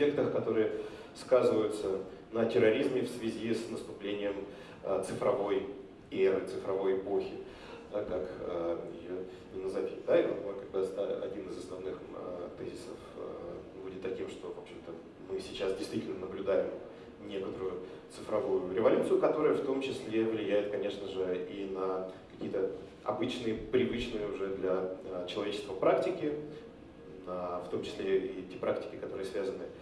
эффектах, которые сказываются на терроризме в связи с наступлением э, цифровой эры, цифровой эпохи, как э, ее не назовить. Да, и как бы, один из основных э, тезисов будет таким, что, в общем-то, мы сейчас действительно наблюдаем некоторую цифровую революцию, которая в том числе влияет, конечно же, и на какие-то обычные, привычные уже для человечества практики, в том числе и те практики, которые связаны с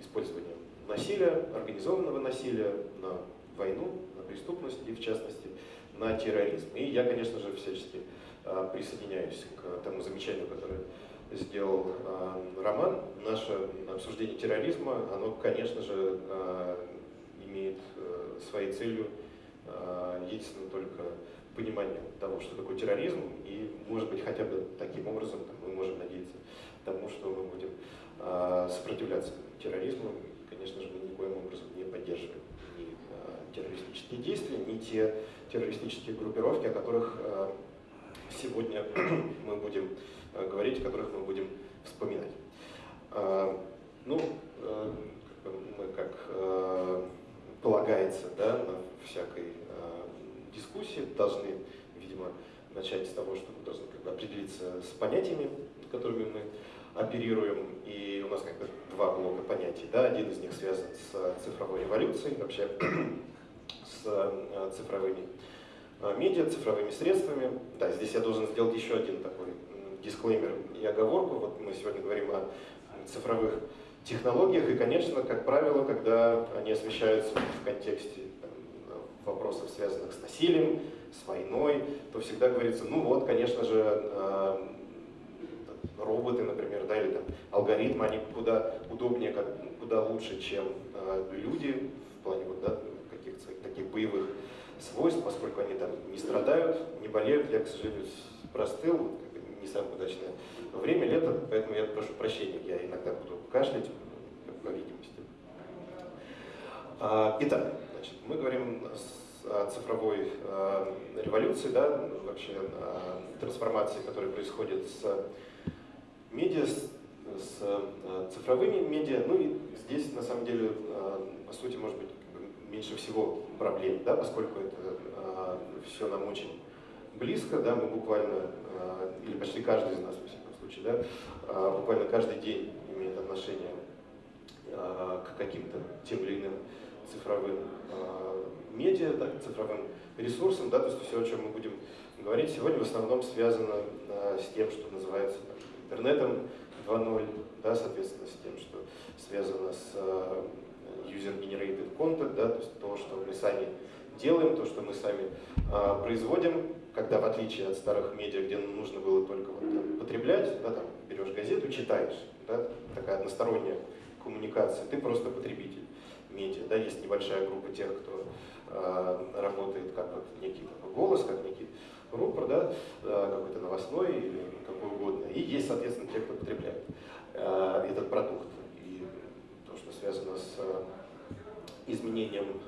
использованием насилия, организованного насилия, на войну, на преступность и, в частности, на терроризм. И я, конечно же, всячески а, присоединяюсь к тому замечанию, которое сделал а, Роман. Наше обсуждение терроризма, оно, конечно же, а, имеет э, своей целью единственно только понимание того, что такое терроризм, и, может быть, хотя бы таким образом мы можем надеяться тому, что мы будем сопротивляться терроризму конечно же, мы никоим образом не поддерживаем ни э, террористические действия, ни те террористические группировки, о которых э, сегодня мы будем говорить, о которых мы будем вспоминать. Ну, мы, как полагается, да, на всякой дискуссии должны, видимо, начать с того, что мы должны как бы, определиться с понятиями, которыми мы оперируем, и у нас как бы два блока понятий. Да? Один из них связан с цифровой революцией, вообще с э, цифровыми э, медиа, цифровыми средствами. Да, здесь я должен сделать еще один такой дисклеймер и оговорку. Вот мы сегодня говорим о цифровых технологиях, и, конечно, как правило, когда они освещаются в контексте вопросов, связанных с насилием, с войной, то всегда говорится, ну вот, конечно же, э, роботы, например, да, или там алгоритмы, они куда удобнее, как, куда лучше, чем э, люди в плане вот, да, каких-то таких боевых свойств, поскольку они там не страдают, не болеют. Я, к сожалению, простыл, не самое удачное время, лето, поэтому я прошу прощения, я иногда буду кашлять, по видимости. А, итак, значит, мы говорим о цифровой э, революции, да, вообще э, трансформации, которая происходит с медиа с, с э, цифровыми медиа, ну и здесь на самом деле, э, по сути, может быть, меньше всего проблем, да, поскольку это э, все нам очень близко, да, мы буквально, или почти каждый из нас, во всяком случае, да, буквально каждый день имеет отношение к каким-то тем или иным цифровым медиа, да, цифровым ресурсам, да, то есть все, о чем мы будем говорить сегодня, в основном связано с тем, что называется интернетом 2.0, да, соответственно, с тем, что связано с user-generated content, да, то есть то, что мы сами делаем, то, что мы сами uh, производим, когда в отличие от старых медиа, где нужно было только вот, там, потреблять, да, там, берешь газету, читаешь, да, такая односторонняя коммуникация, ты просто потребитель медиа, да, есть небольшая группа тех, кто э, работает как вот некий такой голос, как некий рупор, да, э, какой-то новостной или какой угодно. И есть, соответственно, те, кто потребляет э, этот продукт. И то, что связано с э, изменением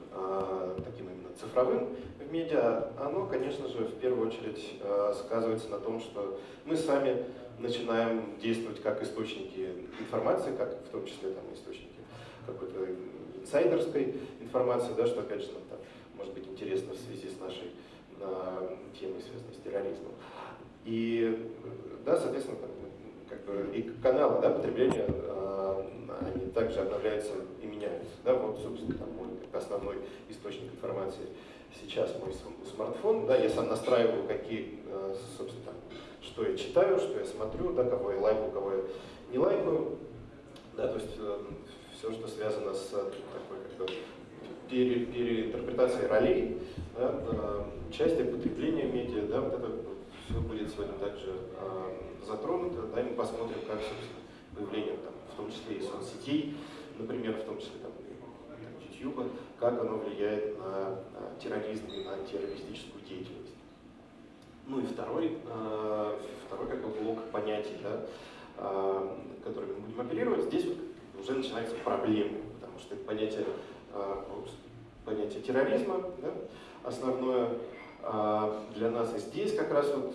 таким именно цифровым в медиа, оно, конечно же, в первую очередь сказывается на том, что мы сами начинаем действовать как источники информации, как в том числе там, источники какой-то инсайдерской информации, да, что опять же нам там, может быть интересно в связи с нашей на темы, связанные с терроризмом. И, да, соответственно, как бы и каналы да, потребления, э, они также обновляются и меняются. Да, вот, собственно, там мой основной источник информации сейчас мой смартфон. Да, я сам настраиваю, какие, э, собственно, там, что я читаю, что я смотрю, да, кого я лайкаю, кого я не лайкаю. Да, то есть э, все, что связано с такой как бы, пере, переинтерпретацией ролей, да, участие, потребление медиа, да, вот это все будет сегодня также э, затронуто, да, мы посмотрим, как, собственно, появление, там, в том числе и соцсетей, например, в том числе там, YouTube, как оно влияет на терроризм и на террористическую деятельность. Ну и второй, второй как бы блок понятий, да, который мы будем оперировать, здесь вот уже начинаются проблемы, потому что это понятие, понятие терроризма, да, основное для нас и здесь как раз вот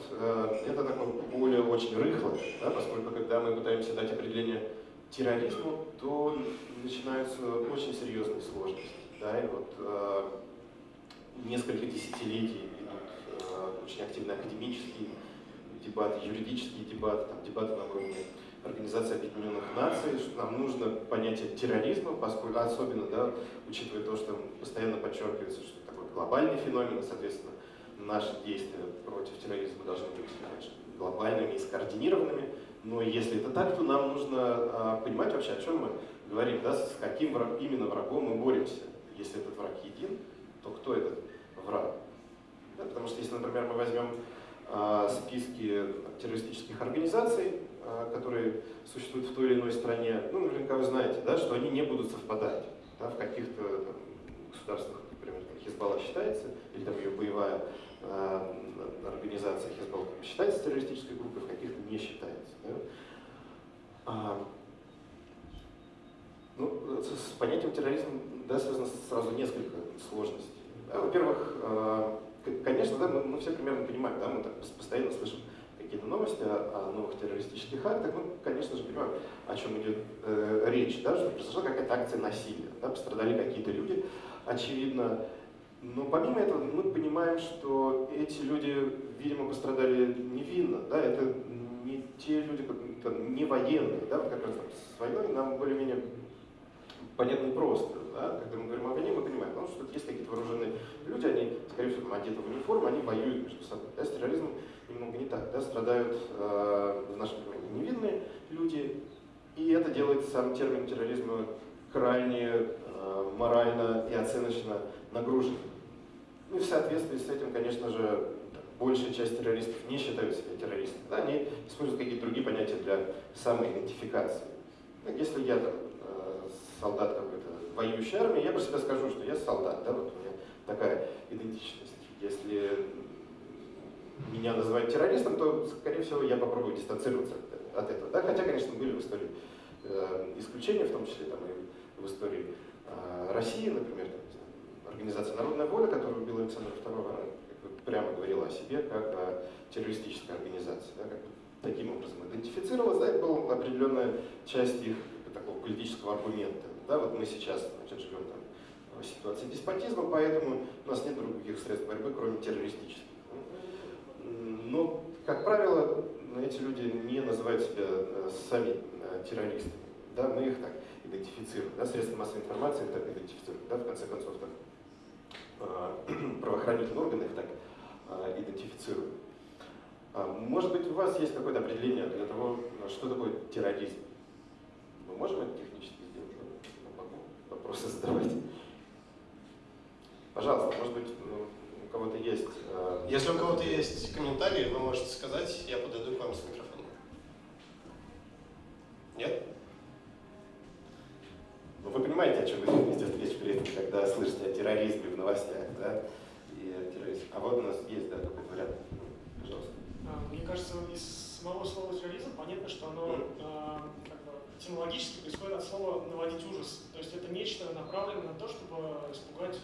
это такое поле очень рыхлое, да, поскольку когда мы пытаемся дать определение терроризму, то начинаются очень серьезные сложности. Да, и вот э, несколько десятилетий идут очень активные академические дебаты, юридические дебаты, там, дебаты на уровне Организации Объединенных Наций, что нам нужно понятие терроризма, поскольку, особенно, да, учитывая то, что постоянно подчеркивается, что глобальный феномен, соответственно, наши действия против терроризма должны быть конечно, глобальными и скоординированными. Но если это так, то нам нужно а, понимать вообще, о чем мы говорим, да, с каким враг, именно врагом мы боремся. Если этот враг един, то кто этот враг? Да, потому что если, например, мы возьмем а, списки террористических организаций, а, которые существуют в той или иной стране, ну, наверняка вы знаете, да, что они не будут совпадать. Да, в каких-то там Хизбалла считается, или там ее боевая э, организация Хизбалла считается террористической группой, в каких-то не считается. Да? А, ну, с понятием терроризма да, связано сразу несколько сложностей. Да, Во-первых, э, конечно, да, мы, мы все примерно понимаем, да, мы так постоянно слышим какие-то новости о, о новых террористических актах, мы, конечно же, понимаем, о чем идет э, речь, да, что произошла какая-то акция насилия, да, пострадали какие-то люди, очевидно. Но помимо этого мы понимаем, что эти люди, видимо, пострадали невинно. Да? Это не те люди, не военные. Да? Вот как раз там, с войной нам более-менее понятно просто. Да? Когда мы говорим о войне, мы понимаем, потому что есть какие-то вооруженные люди, они, скорее всего, одеты в униформу, они воюют между собой. Да? С терроризмом немного не так. Да? Страдают, э, в нашем понимании, невинные люди, и это делает сам термин терроризма крайне э, морально и оценочно нагруженным. Ну и в соответствии с этим, конечно же, большая часть террористов не считают себя террористами. Да? Они используют какие-то другие понятия для самоидентификации. Ну, если я там, э, солдат какой-то воюющей армии, я про себя скажу, что я солдат, да, вот у меня такая идентичность. Если меня называют террористом, то, скорее всего, я попробую дистанцироваться от, этого. Да? Хотя, конечно, были в истории э, исключения, в том числе там, и в истории э, России, например, организация «Народная воля», которую убил Александр II, она как бы, прямо говорила о себе как о террористической организации. Да, как бы, таким образом идентифицировалась, да, это была определенная часть их такого политического аргумента. Да, вот мы сейчас значит, живем там, в ситуации деспотизма, поэтому у нас нет других средств борьбы, кроме террористических. Но, как правило, эти люди не называют себя э, сами э, террористами. Да, мы их так идентифицируем. Да, средства массовой информации так идентифицируют. Да, в конце концов, так правоохранительные органы их так э, идентифицируют. А, может быть, у вас есть какое-то определение для того, что такое терроризм? Мы можем это технически сделать? Я могу вопросы задавать. Пожалуйста, может быть, ну, у кого-то есть... Э, Если у кого-то есть комментарии, вы можете сказать, я подойду к вам с микрофоном. Нет? Ну, вы понимаете, о чем идет речь при этом, когда слышите о терроризме в новостях, да? И о терроризме. А вот у нас есть, да, такой вариант. Пожалуйста. А, мне кажется, из самого слова терроризм понятно, что оно mm. как бы, этимологически происходит от слова наводить ужас. То есть это нечто направленное на то, чтобы испугать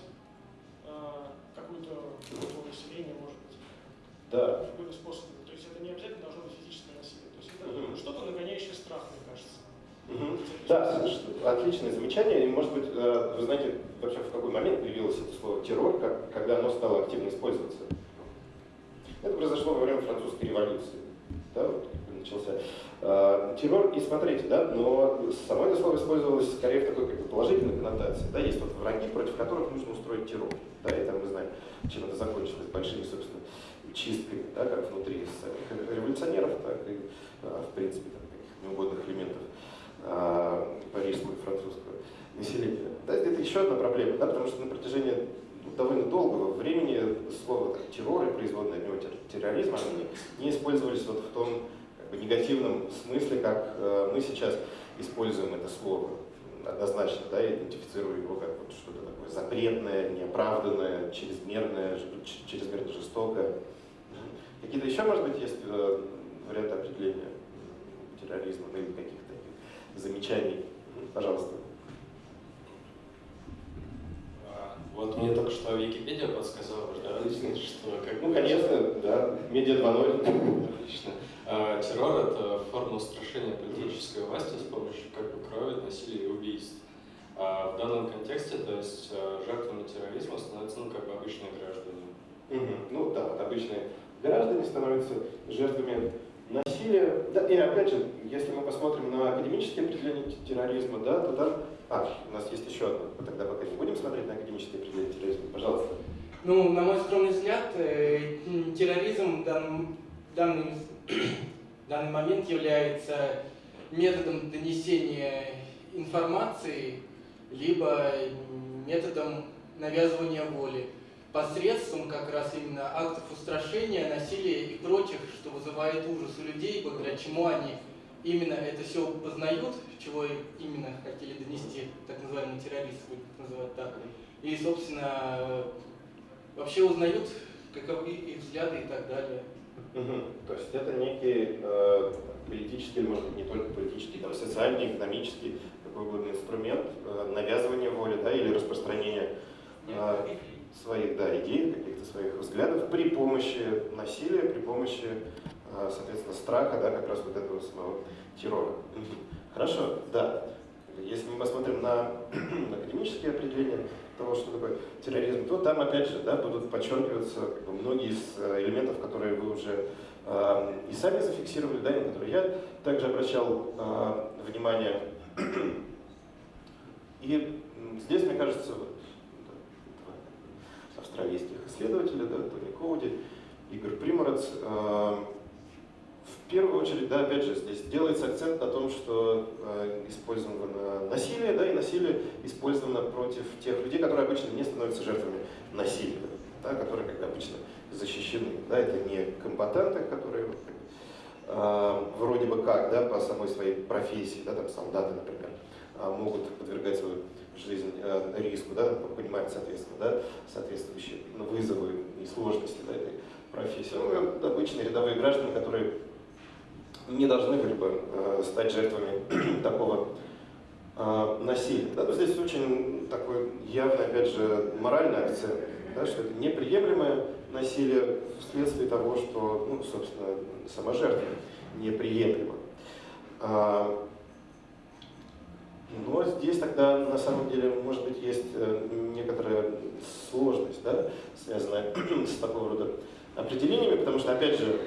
а, какую-то группу населения, может быть. Да. Какой-то способ. То есть это не обязательно должно быть физическое насилие. То есть это что-то нагоняющее страх, мне Да, отличное замечание. И, может быть, э, вы знаете, вообще в какой момент появилось это слово террор, как, когда оно стало активно использоваться? Это произошло во время французской революции. Да, вот начался э, террор. И смотрите, да, но само это слово использовалось скорее в такой как положительной коннотации. Да, есть вот враги, против которых нужно устроить террор. Да, и там мы знаем, чем это закончилось, большими, собственно, чистками, да, как внутри революционеров, так и, э, в принципе, там, неугодных элементов парижского и французского населения. Да, это еще одна проблема, да, потому что на протяжении довольно долгого времени слово так, террор и производное от него терроризм они не использовались вот в том как бы, негативном смысле, как э, мы сейчас используем это слово. однозначно, да, идентифицирую его как вот что-то такое запретное, неоправданное, чрезмерное, чрезмерно жестокое. Какие-то еще, может быть, есть э, варианты определения терроризма, или таких замечаний? Пожалуйста. А, вот мне только что Википедия подсказала, да, что как Ну, конечно, да, медиа 2.0. Отлично. А, террор – это форма устрашения политической власти с помощью как бы крови, насилия и убийств. А в данном контексте, то есть а, жертвами терроризма становятся ну, как бы обычные граждане. Угу. Ну да, вот обычные граждане становятся жертвами насилия. Да, и опять же, если мы посмотрим на академические определения терроризма, да, то там... А, у нас есть еще одно. Тогда пока не будем смотреть на академические определения терроризма. Пожалуйста. Ну, на мой скромный взгляд, э, терроризм в данном, данный, данный момент является методом донесения информации, либо методом навязывания воли посредством как раз именно актов устрашения, насилия и прочих, что вызывает ужас у людей, благодаря чему они именно это все познают, чего именно хотели донести так называемые террористы, называть так. И, собственно, вообще узнают, каковы их взгляды и так далее. Угу. То есть это некий э, политический, может быть, не только политический, там, социальный, экономический, какой угодно инструмент э, навязывания воли да, или распространения э, своих да, идей, каких-то своих взглядов при помощи насилия, при помощи, а, соответственно, страха, да, как раз вот этого самого террора. Хорошо, да. Если мы посмотрим на академические определения того, что такое терроризм, то там, опять же, да, будут подчеркиваться как бы, многие из э, элементов, которые вы уже э, и сами зафиксировали, да, на которые я также обращал э, внимание. И здесь, мне кажется, австралийских исследователей, да, Тони Коуди, Игорь Приморец. Э, в первую очередь, да, опять же, здесь делается акцент на том, что э, использовано насилие, да, и насилие использовано против тех людей, которые обычно не становятся жертвами насилия, да, которые, как обычно, защищены. Да, это не комбатанты, которые э, вроде бы как, да, по самой своей профессии, да, там солдаты, например, могут подвергать свою жизнь э, риску, да, понимать, соответственно, да, соответствующие вызовы и сложности да, этой профессии. Ну, обычные рядовые граждане, которые не должны были бы э, стать жертвами такого э, насилия. Да, но здесь очень такой явный, опять же, моральный акцент, да, что это неприемлемое насилие вследствие того, что, ну, собственно, сама жертва неприемлема. Но здесь тогда на самом деле, может быть, есть э, некоторая сложность, да, связанная с такого рода определениями, потому что, опять же,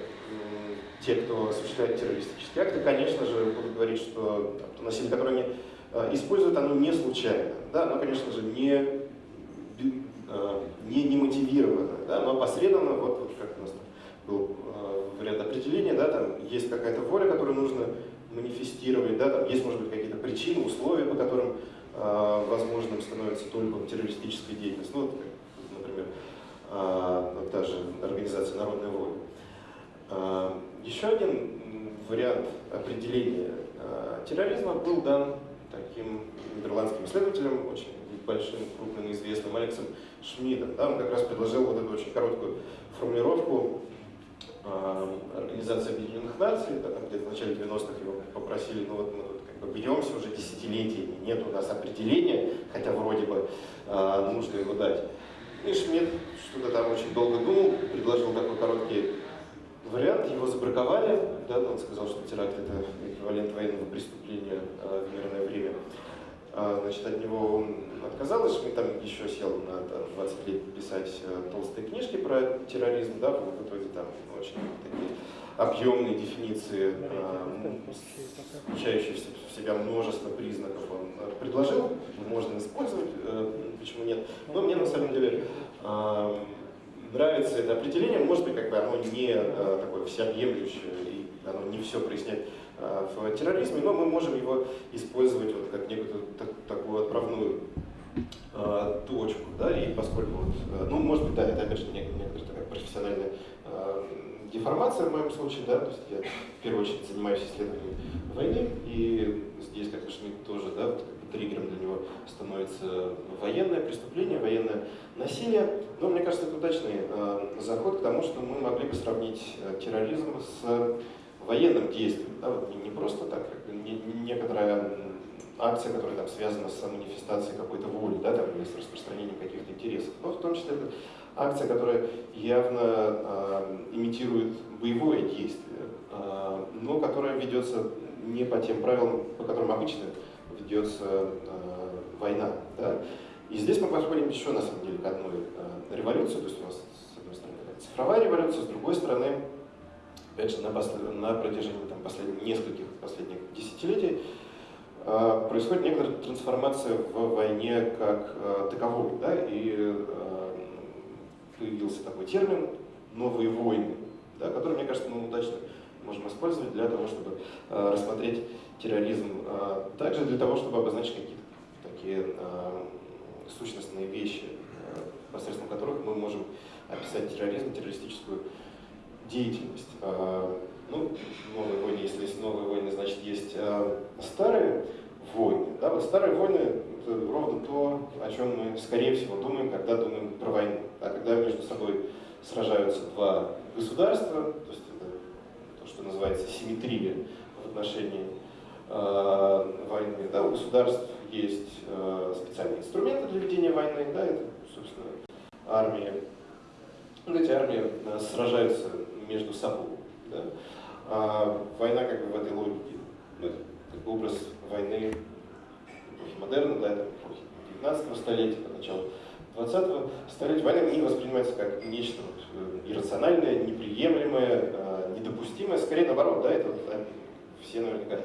те, кто осуществляет террористические акты, конечно же, будут говорить, что там, то насилие, которое они э, используют, оно не случайно, да, оно, конечно же, не, э, не, не мотивировано, да, но опосредованно, вот, вот как у нас был вариант определения, да, там есть какая-то воля, которую нужно манифестировать, да, там есть, может быть, какие-то причины, условия, по которым э, возможным становится только террористическая деятельность. Ну, вот, например, э, та же организация «Народная воля». Э, еще один вариант определения э, терроризма был дан таким нидерландским исследователем, очень большим, крупным, известным Алексом Шмидом. Да, он как раз предложил вот эту очень короткую формулировку а, Организация Объединенных Наций, да, там где-то в начале 90-х его попросили, ну вот мы как бы бьемся уже десятилетиями, нет у нас определения, хотя вроде бы э, нужно его дать. И Шмидт что-то там очень долго думал, предложил такой короткий вариант, его забраковали, да, он сказал, что теракт это эквивалент военного преступления э, в мирное время. А, значит, от него он отказалась, мы там еще сел на там, 20 лет писать э, толстые книжки про терроризм, да, в итоге там очень такие объемные дефиниции, э, включающие в себя множество признаков, он э, предложил, можно использовать, почему нет. Но мне на самом деле нравится это определение, может быть, как бы оно не такое всеобъемлющее, и оно не все проясняет Э, в терроризме, но мы можем его использовать вот как некую так, такую отправную э, точку, да, и поскольку, вот, э, ну, может быть, да, это опять же некоторая, такая профессиональная э, деформация в моем случае, да, то есть я в первую очередь занимаюсь исследованием войны, и здесь, как Шмидт тоже, да, триггером для него становится военное преступление, военное насилие. Но мне кажется, это удачный э, заход к тому, что мы могли бы сравнить э, терроризм с военным действием. Да, вот не, просто так, как не, не некоторая акция, которая там связана с манифестацией какой-то воли, да, там, или с распространением каких-то интересов. Но в том числе это акция, которая явно э, имитирует боевое действие, э, но которая ведется не по тем правилам, по которым обычно ведется э, война. Да? И здесь мы подходим еще, на самом деле, к одной э, революции, то есть у нас, с одной стороны, цифровая революция, с другой стороны, опять же, на, на протяжении там, последних, нескольких последних десятилетий э, происходит некоторая трансформация в войне как э, таковой, да, и э, появился такой термин «новые войны», да, который, мне кажется, мы удачно можем использовать для того, чтобы э, рассмотреть терроризм, э, также для того, чтобы обозначить какие-то такие э, сущностные вещи, э, посредством которых мы можем описать терроризм, террористическую деятельность. Э, ну, новые войны, если есть новые войны, значит есть э, старые войны. Да? Вот старые войны – это ровно то, о чем мы, скорее всего, думаем, когда думаем про войну. Да? Когда между собой сражаются два государства, то есть это то, что называется симметрия в отношении э, войны. Да? У государств есть специальные инструменты для ведения войны, да? это, собственно, армия. Вот эти армии сражаются между собой. Да? А война как бы в этой логике, ну, образ войны эпохи модерна, да, это эпохи 19 столетия, начала 20-го столетия. Война не воспринимается как нечто вот, иррациональное, неприемлемое, э, недопустимое, скорее наоборот, да, это вот, все наверняка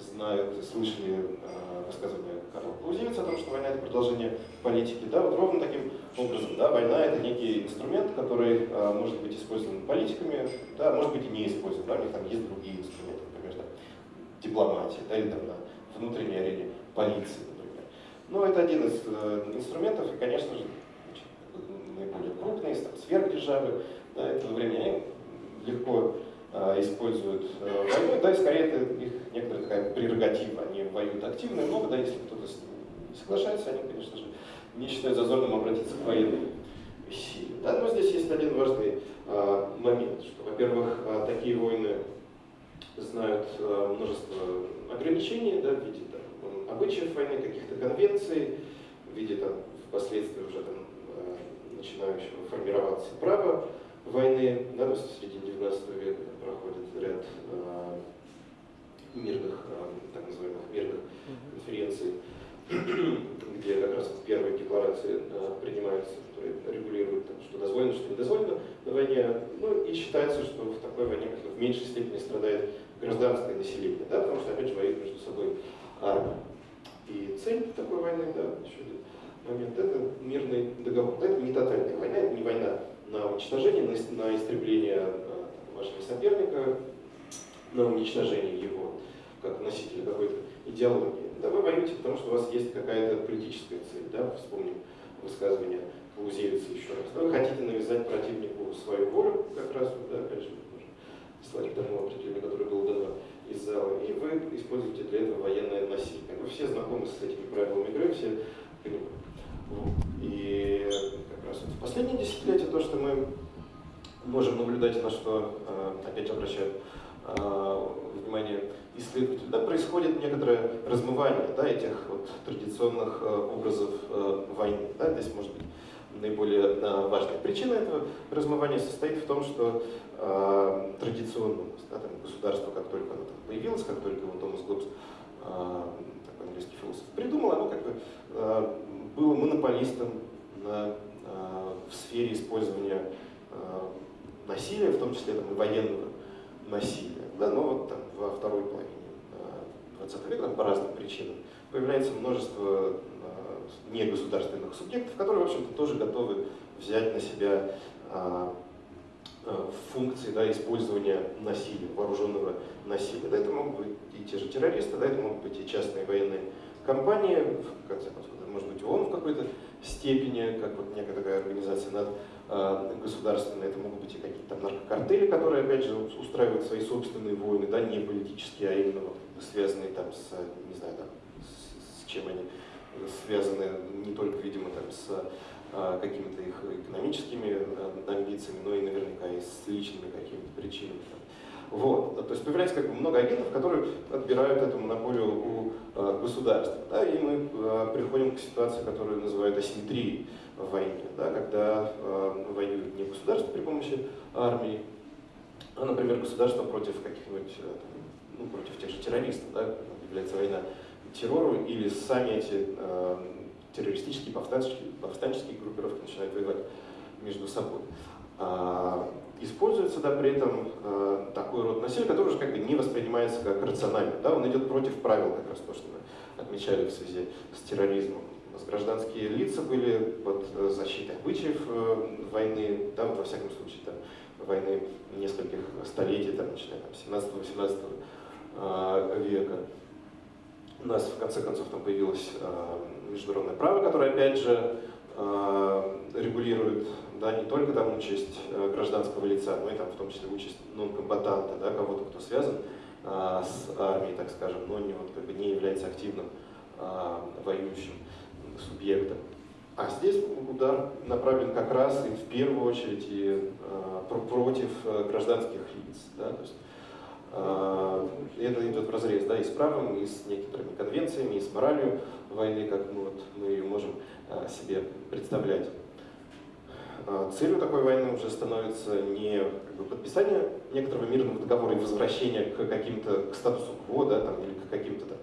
знают, слышали э, высказывание Карла Клаузевица о том, что война это продолжение политики. Да, вот ровно таким образом, да, война это некий инструмент, который э, может быть использован политиками, да, может быть и не использован, да, у них там есть другие инструменты, например, там, дипломатия, да, или там на внутренней арене полиции, например. Но это один из э, инструментов, и, конечно же, наиболее крупные, там, сверхдержавы, да, этого времени легко э, используют э, войну, да, и скорее это их некоторая такая прерогатива, они воюют активно много, да, если кто-то не соглашается, они, конечно же, не считают зазорным обратиться к военной силе. Да, но здесь есть один важный э, момент, что, во-первых, э, такие войны знают э, множество ограничений да, в виде там, обычаев войны, каких-то конвенций, в виде там, впоследствии уже там, э, начинающего формироваться права войны. Да, в середине 19 века ряд э, мирных, э, так называемых мирных конференций, где как раз первые декларации э, принимаются, которые регулируют, что дозволено, что не дозволено на войне. Ну и считается, что в такой войне в меньшей степени страдает гражданское население, да, потому что опять же воюют между собой армии. И цель такой войны, да, еще один момент, это мирный договор. Да, это не тотальная война, это не война на уничтожение, на, на истребление вашего соперника, на уничтожение его как носителя какой-то идеологии. Да вы воюете, потому что у вас есть какая-то политическая цель. Да? Вспомним высказывание Клаузевица еще раз. Вы хотите навязать противнику свою волю, как раз, да, опять же, слать к тому определению, которое было дано из зала, и вы используете для этого военное насилие. Вы все знакомы с этими правилами игры, все. И как раз в последние десятилетия то, что мы можем наблюдать, на что э, опять обращают внимание исследователь, да, происходит некоторое размывание да, этих вот традиционных э, образов э, войны. Да, здесь может быть наиболее важная причина этого размывания состоит в том, что э, традиционно да, там, государство, как только оно появилось, как только его Томас Гоббс, такой английский философ, придумал, оно как бы было монополистом на, в сфере использования насилия, в том числе там, и военного насилия. Да, но вот там во второй половине 20 века по разным причинам появляется множество негосударственных субъектов, которые, в общем-то, тоже готовы взять на себя функции да, использования насилия, вооруженного насилия. Да, это могут быть и те же террористы, да, это могут быть и частные военные компании, в конце концов, может быть ООН в какой-то степени, как вот некая такая организация над Э, государственные, это могут быть и какие-то там наркокартели, которые, опять же, устраивают свои собственные войны, да, не политические, а именно вот, связанные там с, не знаю, там, с чем они связаны не только, видимо, там, с а, какими-то их экономическими амбициями, но и наверняка и с личными какими-то причинами. Вот. То есть появляется как бы много агентов, которые отбирают эту монополию у э, государства. Да, и мы э, приходим к ситуации, которую называют асимметрией в войне, да, когда э, воюет не государство при помощи армии, а, например, государство против каких-нибудь, э, ну, против тех же террористов, да, является война террору, или сами эти э, террористические, повстанческие, повстанческие группировки начинают воевать между собой. Используется да, при этом э, такой род насилия, который уже как бы не воспринимается как рациональный. Да, он идет против правил, как раз то, что мы отмечали в связи с терроризмом. У нас гражданские лица были под защитой обычаев э, войны, да, вот, во всяком случае, там, войны нескольких столетий, там, начиная там, 17-18 э, века. У нас в конце концов там появилось э, международное право, которое опять же э, регулирует да, не только там участь э, гражданского лица, но и там в том числе участь нон-комбатанта, да, кого-то, кто связан а, с армией, так скажем, но не, вот, как бы не является активным а, воюющим субъектом. А здесь удар направлен как раз и в первую очередь и а, против э, гражданских лиц. Да, то есть, а, это идет в разрез да, и с правом, и с некоторыми конвенциями, и с моралью войны, как мы, вот, мы ее можем а, себе представлять. А, целью такой войны уже становится не как бы, подписание некоторого мирного договора и возвращение к каким-то к статусу кво, да, там, или к каким-то там,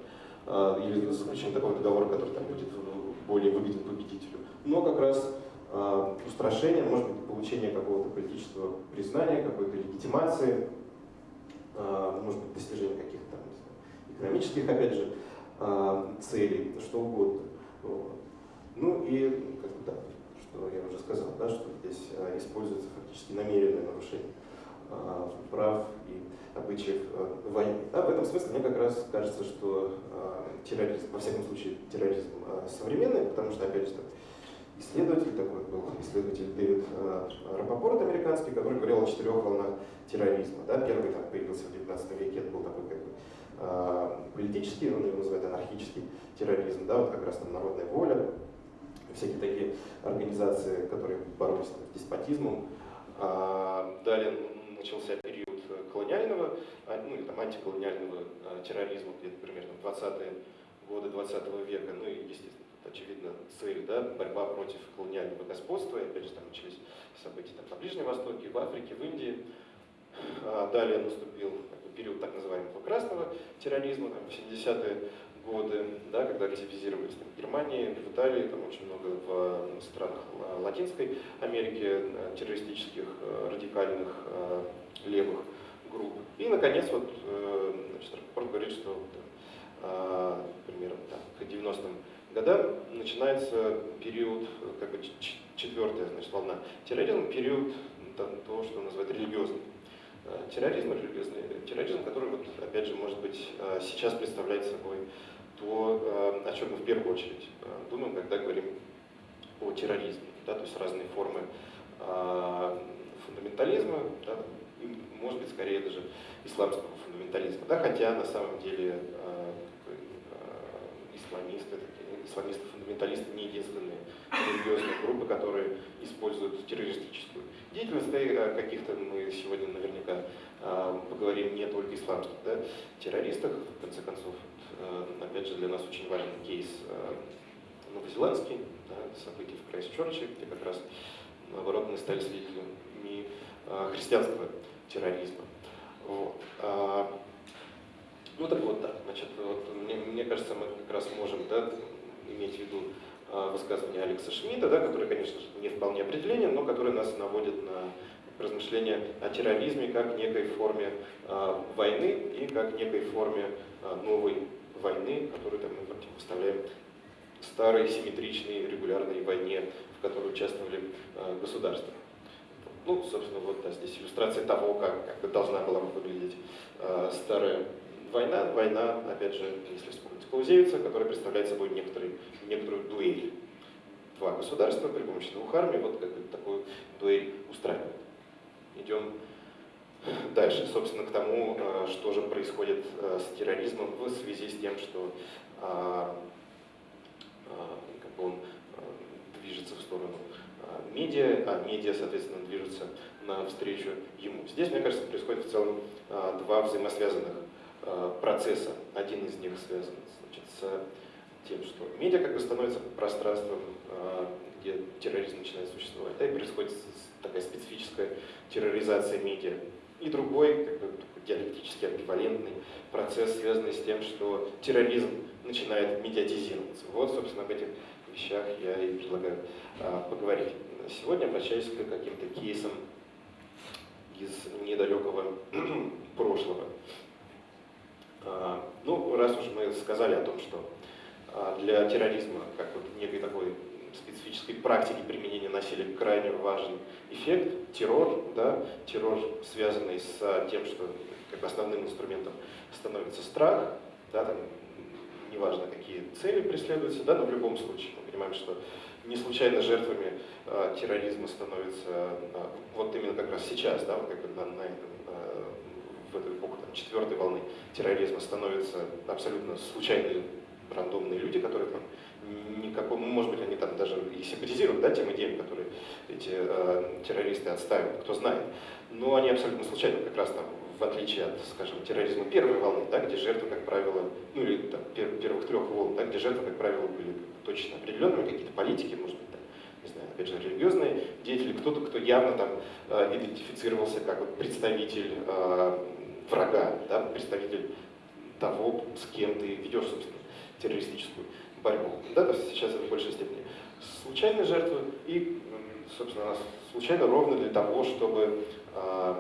а, или заключение такого договора, который там будет более выгоден победителю, но как раз э, устрашение, может быть, получение какого-то политического признания, какой-то легитимации, может быть, достижение каких-то экономических, опять же, целей, что угодно. Вот. Ну и, как бы, да, что я уже сказал, да, что здесь э, используется фактически намеренное нарушение э, прав и обычаев э, войны. Да, в этом смысле мне как раз кажется, что терроризм, во всяком случае терроризм современный, потому что, опять же, исследователь такой был, исследователь Дэвид Рапопорт американский, который говорил о четырех волнах терроризма. Да, первый там появился в 19 веке, это был такой как бы политический, он его называет анархический терроризм, да, вот как раз там народная воля, всякие такие организации, которые боролись с деспотизмом. А, далее начался период колониального, а, ну или там антиколониального а, терроризма, где-то примерно 20-е годы 20 -го века, ну и, естественно, очевидно, цель, да, борьба против колониального господства, и опять же там начались события там, на Ближнем Востоке, в Африке, в Индии. Далее наступил период так называемого красного терроризма, там, в 70-е годы, да, когда активизировались там, в Германии, в Италии, там очень много в странах Латинской Америки э, террористических э, радикальных э, левых групп. И, наконец, вот, значит, Рапопорт говорит, что примерно там, к 90-м годам начинается период, как бы четвертая значит, волна терроризма, период того, что называют религиозный терроризм, религиозный терроризм, который, вот, опять же, может быть, сейчас представляет собой то э, о чем мы в первую очередь э, думаем, когда говорим о терроризме. Да, то есть разные формы э, фундаментализма, да, и, может быть, скорее даже исламского фундаментализма. Да, хотя на самом деле исламисты, исламисты-фундаменталисты не единственные религиозные группы, которые используют террористическую деятельность. И каких-то мы сегодня наверняка поговорим не только исламских да, террористах, в конце концов, опять же, для нас очень важен кейс э, новозеландский, да, событий в Крайстчерче, где как раз, наоборот, мы стали свидетелями э, христианского терроризма. Вот. А, ну так вот, да, значит, вот, мне, мне кажется, мы как раз можем да, иметь в виду высказывание Алекса Шмидта, да, который, конечно же, не вполне определенен, но который нас наводит на размышления о терроризме как некой форме э, войны и как некой форме э, новой войны, которую там, мы противопоставляем старой, симметричной, регулярной войне, в которой участвовали э, государства. Ну, собственно, вот да, здесь иллюстрация того, как, как бы должна была выглядеть э, старая война. Война, опять же, если вспомнить Клаузевица, которая представляет собой некоторый, некоторую дуэль. Два государства при помощи двух армий вот как бы такую дуэль устраивают. Идем Дальше, собственно, к тому, э, что же происходит э, с терроризмом в связи с тем, что а, как бы он движется в сторону медиа, а медиа, соответственно, движется навстречу ему. Здесь, мне кажется, происходит в целом два взаимосвязанных процесса. Один из них связан значит, с тем, что медиа как бы становится пространством, где терроризм начинает существовать. Да, и происходит такая специфическая терроризация медиа. И другой, как бы, диалектически амбивалентный процесс, связанный с тем, что терроризм начинает медиатизироваться. Вот, собственно, об этих вещах я и предлагаю а, поговорить. Сегодня обращаюсь к каким-то кейсам из недалекого прошлого. А, ну, раз уж мы сказали о том, что а, для терроризма, как вот некой такой специфической практики применения насилия. Крайне важен эффект, террор, да, террор, связанный с тем, что как основным инструментом становится страх, да, там, неважно какие цели преследуются, да, но в любом случае мы понимаем, что не случайно жертвами э, терроризма становятся э, вот именно как раз сейчас, да, вот как бы на, на этом, э, в эту эпоху там, четвертой волны терроризма становятся абсолютно случайные рандомные люди, которые там никакого, ну, может быть, они там даже и симпатизируют да, тем идеям, которые эти э, террористы отставят, кто знает. Но они абсолютно случайно, как раз там, в отличие от, скажем, терроризма первой волны, да, где жертвы, как правило, ну или там, пер, первых трех волн, да, где жертвы, как правило, были точно определенными, какие-то политики, может быть, там, не знаю, опять же, религиозные деятели, кто-то, кто явно там э, идентифицировался как вот, представитель э, врага, да, представитель того, с кем ты ведешь, собственно, террористическую борьбу. Да, то есть сейчас это в большей степени случайные жертвы и, собственно, случайно ровно для того, чтобы э,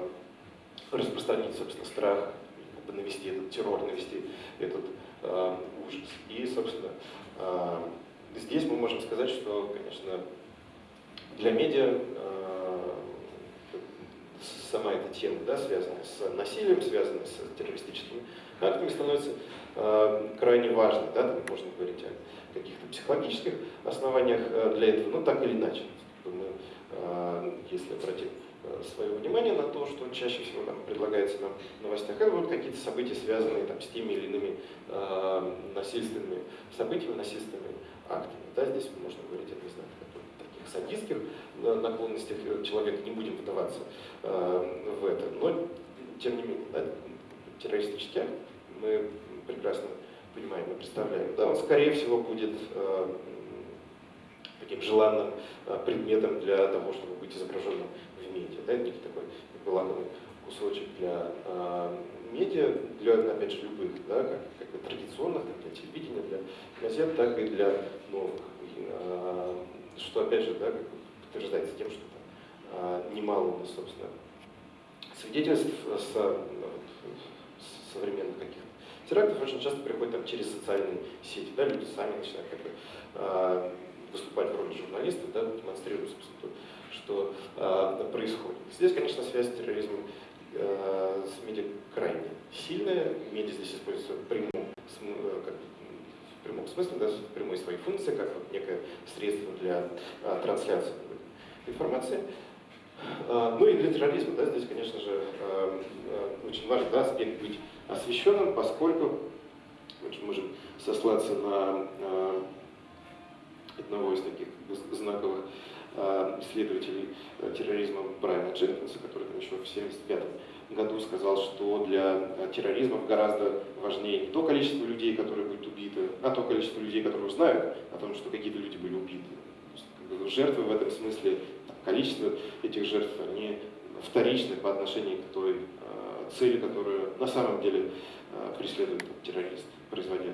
распространить, собственно, страх, навести этот террор, навести этот э, ужас. И, собственно, э, здесь мы можем сказать, что, конечно, для медиа сама эта тема, да, связанная с насилием, связанная с террористическими актами, становится э, крайне важной. Да, там можно говорить о каких-то психологических основаниях э, для этого, ну так или иначе. Мы, э, если обратим э, свое внимание на то, что чаще всего там, предлагается нам в новостях, это будут какие-то события, связанные там, с теми или иными э, насильственными событиями, насильственными актами. Да, здесь можно говорить, я не знаю, о таких садистских наклонностях человека, не будем вдаваться э, в это. Но, тем не менее, да, террористический акт мы прекрасно понимаем и представляем, да, он скорее всего будет э, таким желанным э, предметом для того, чтобы быть изображенным в медиа. Да, некий такой как лакомый кусочек для э, медиа, для, опять же, любых, да, как, как и традиционных, так для телевидения, для газет, так и для новых. Э, что, опять же, да, как подтверждается тем, что э, немало у нас, собственно, свидетельств с современных каких-то терактов очень часто приходят там, через социальные сети. Да, люди сами начинают как бы, э, выступать в роли журналистов, да, демонстрируя, собственно, то, что э, происходит. Здесь, конечно, связь с терроризмом э, с медиа крайне сильная. Медиа здесь используется в прямом, как, в прямом смысле, да, в прямой своей функции, как вот некое средство для э, трансляции информации. Ну и для терроризма, да, здесь, конечно же, очень важный да, аспект быть освещенным, поскольку мы можем сослаться на одного из таких знаковых исследователей терроризма Брайана Дженкинса, который там еще в 1975 году сказал, что для терроризма гораздо важнее не то количество людей, которые будут убиты, а то количество людей, которые узнают о том, что какие-то люди были убиты. Жертвы в этом смысле, количество этих жертв, они вторичны по отношению к той цели, которую на самом деле э, преследует террорист, производя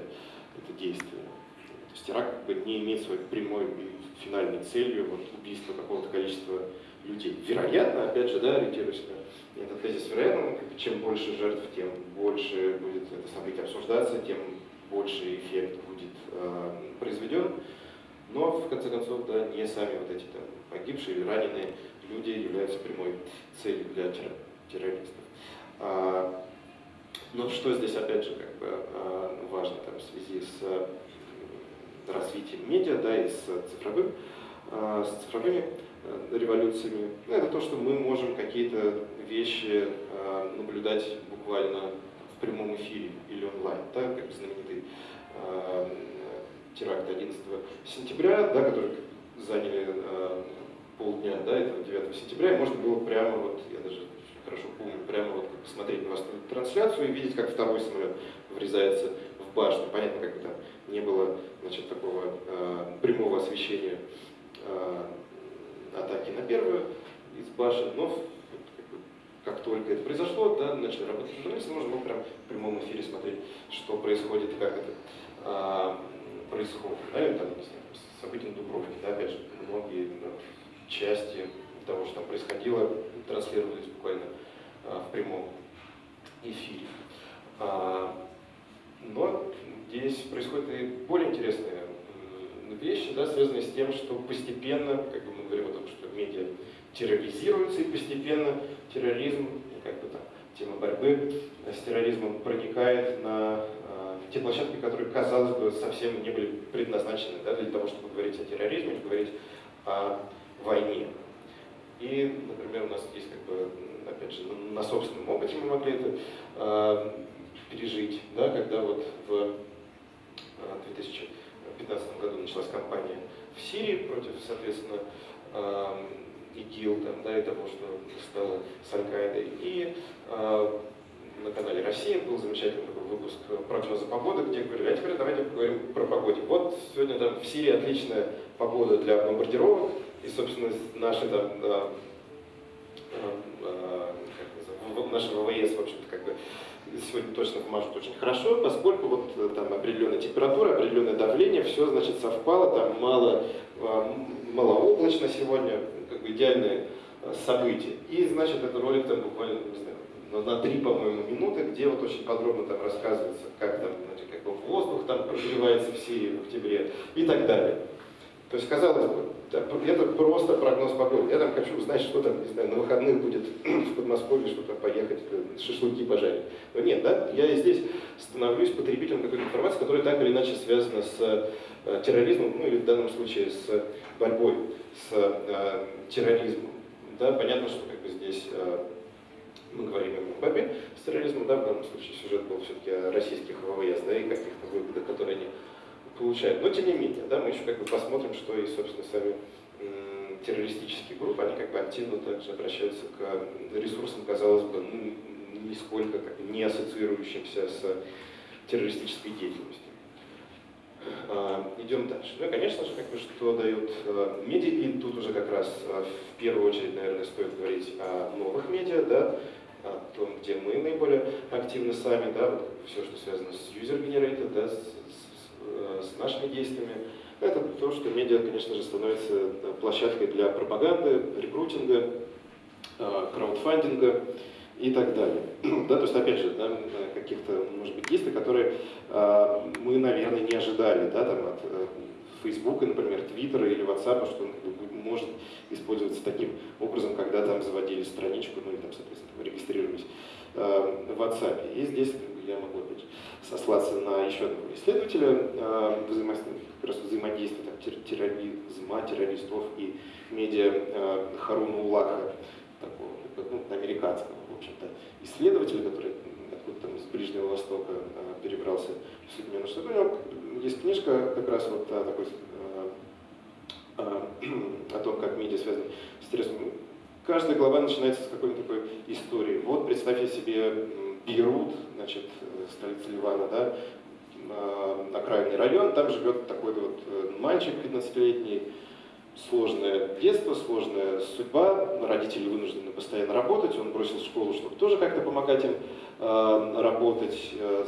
это действие. То есть теракт как бы не имеет своей прямой и финальной целью вот, убийство какого-то количества людей. Вероятно, опять же, да, ориентируясь на этот тезис, вероятно, чем больше жертв, тем больше будет это событие обсуждаться, тем больше эффект будет э, произведен. Но, в конце концов, да, не сами вот эти там, погибшие или раненые люди являются прямой целью для террористов. А, но что здесь, опять же, как бы а, важно там, в связи с развитием медиа да, и с, цифровым, а, с цифровыми революциями, ну, это то, что мы можем какие-то вещи наблюдать буквально в прямом эфире или онлайн, да, как знаменитый теракт 11 сентября, да, который заняли э, полдня, да, этого 9 сентября, и можно было прямо вот, я даже хорошо помню, прямо вот посмотреть на вас трансляцию и видеть, как второй самолет врезается в башню. Понятно, как бы там не было значит, такого э, прямого освещения э, атаки на первую из башен, но как, только это произошло, да, начали работать журналисты, можно было прям в прямом эфире смотреть, что происходит, как это э, происходит. Да, или там, не знаю, события на Дубровке, да, опять же, многие да, части того, что там происходило, транслировались буквально а, в прямом эфире. А, но здесь происходят и более интересные вещи, да, связанные с тем, что постепенно, как бы мы говорим о том, что медиа терроризируются, и постепенно терроризм, как бы там, тема борьбы с терроризмом проникает на э, те площадки, которые, казалось бы, совсем не были предназначены да, для того, чтобы говорить о терроризме, говорить о войне. И, например, у нас есть, как бы, опять же, на собственном опыте мы могли это э, пережить, да, когда вот в 2015 а, году началась кампания в Сирии против, соответственно, э, ИГИЛ, там, да, и того, что стало с Аль-Каидой. И э, на канале «Россия» был замечательный такой выпуск прогноза погоды, где говорили, а теперь давайте поговорим про погоду. Вот сегодня там в Сирии отличная погода для бомбардировок, и, собственно, наши там, да, э, наши ВВС, в общем-то, как бы сегодня точно вмажут очень хорошо, поскольку вот э, там определенная температура, определенное давление, все, значит, совпало, там мало, э, малооблачно сегодня, как бы идеальное событие. И, значит, этот ролик там буквально, не знаю, на три, по-моему, минуты, где вот очень подробно там рассказывается, как там, значит, как воздух там прогревается в Сирии в октябре и так далее. То есть, казалось бы, это просто прогноз погоды. Я там хочу узнать, что там, не знаю, на выходных будет в Подмосковье, что-то поехать, э, шашлыки пожарить. Но нет, да, я здесь становлюсь потребителем какой-то информации, которая так или иначе связана с э, терроризмом, ну или в данном случае с борьбой с э, терроризмом. Да, понятно, что как бы здесь э, мы говорим о борьбе с терроризмом, да, в данном случае сюжет был все-таки о российских ВВС, да, и каких-то выгодах, которые они получают. Но тем не менее, да, мы еще как бы посмотрим, что и, собственно, сами террористические группы, они как бы активно также обращаются к ресурсам, казалось бы, ну, нисколько не ассоциирующимся с террористической деятельностью. А, идем дальше. Ну и, конечно же, как бы, что дают а, медиа, и тут уже как раз а, в первую очередь, наверное, стоит говорить о новых медиа, да, о том, где мы наиболее активны сами, да, вот все, что связано с user-generated, да, с Э, с нашими действиями. Это то, что медиа, конечно же, становится э, площадкой для пропаганды, рекрутинга, э, краудфандинга и так далее. Да, то есть, опять же, да, каких-то, может быть, действий, которые мы, наверное, не ожидали да, там, от Фейсбука, например, Твиттера или WhatsApp, что он может использоваться таким образом, когда там заводили страничку, ну и там, соответственно, регистрировались в WhatsApp. И здесь я могу опять сослаться на еще одного исследователя э, взаимодействия, там, терроризма, террористов и медиа э, Харуна Улаха, такого ну, американского, в общем-то, исследователя, который откуда там с Ближнего Востока э, перебрался в Соединенные Штаты. У него есть книжка как раз вот о такой о том, как медиа связаны с терроризмом. Каждая глава начинается с какой-то такой истории. Вот представьте себе Бейрут, значит, столица Ливана, да, окраинный район, там живет такой вот э, мальчик 15-летний, сложное детство, сложная судьба, родители вынуждены постоянно работать, он бросил школу, чтобы тоже как-то помогать им э, работать, э,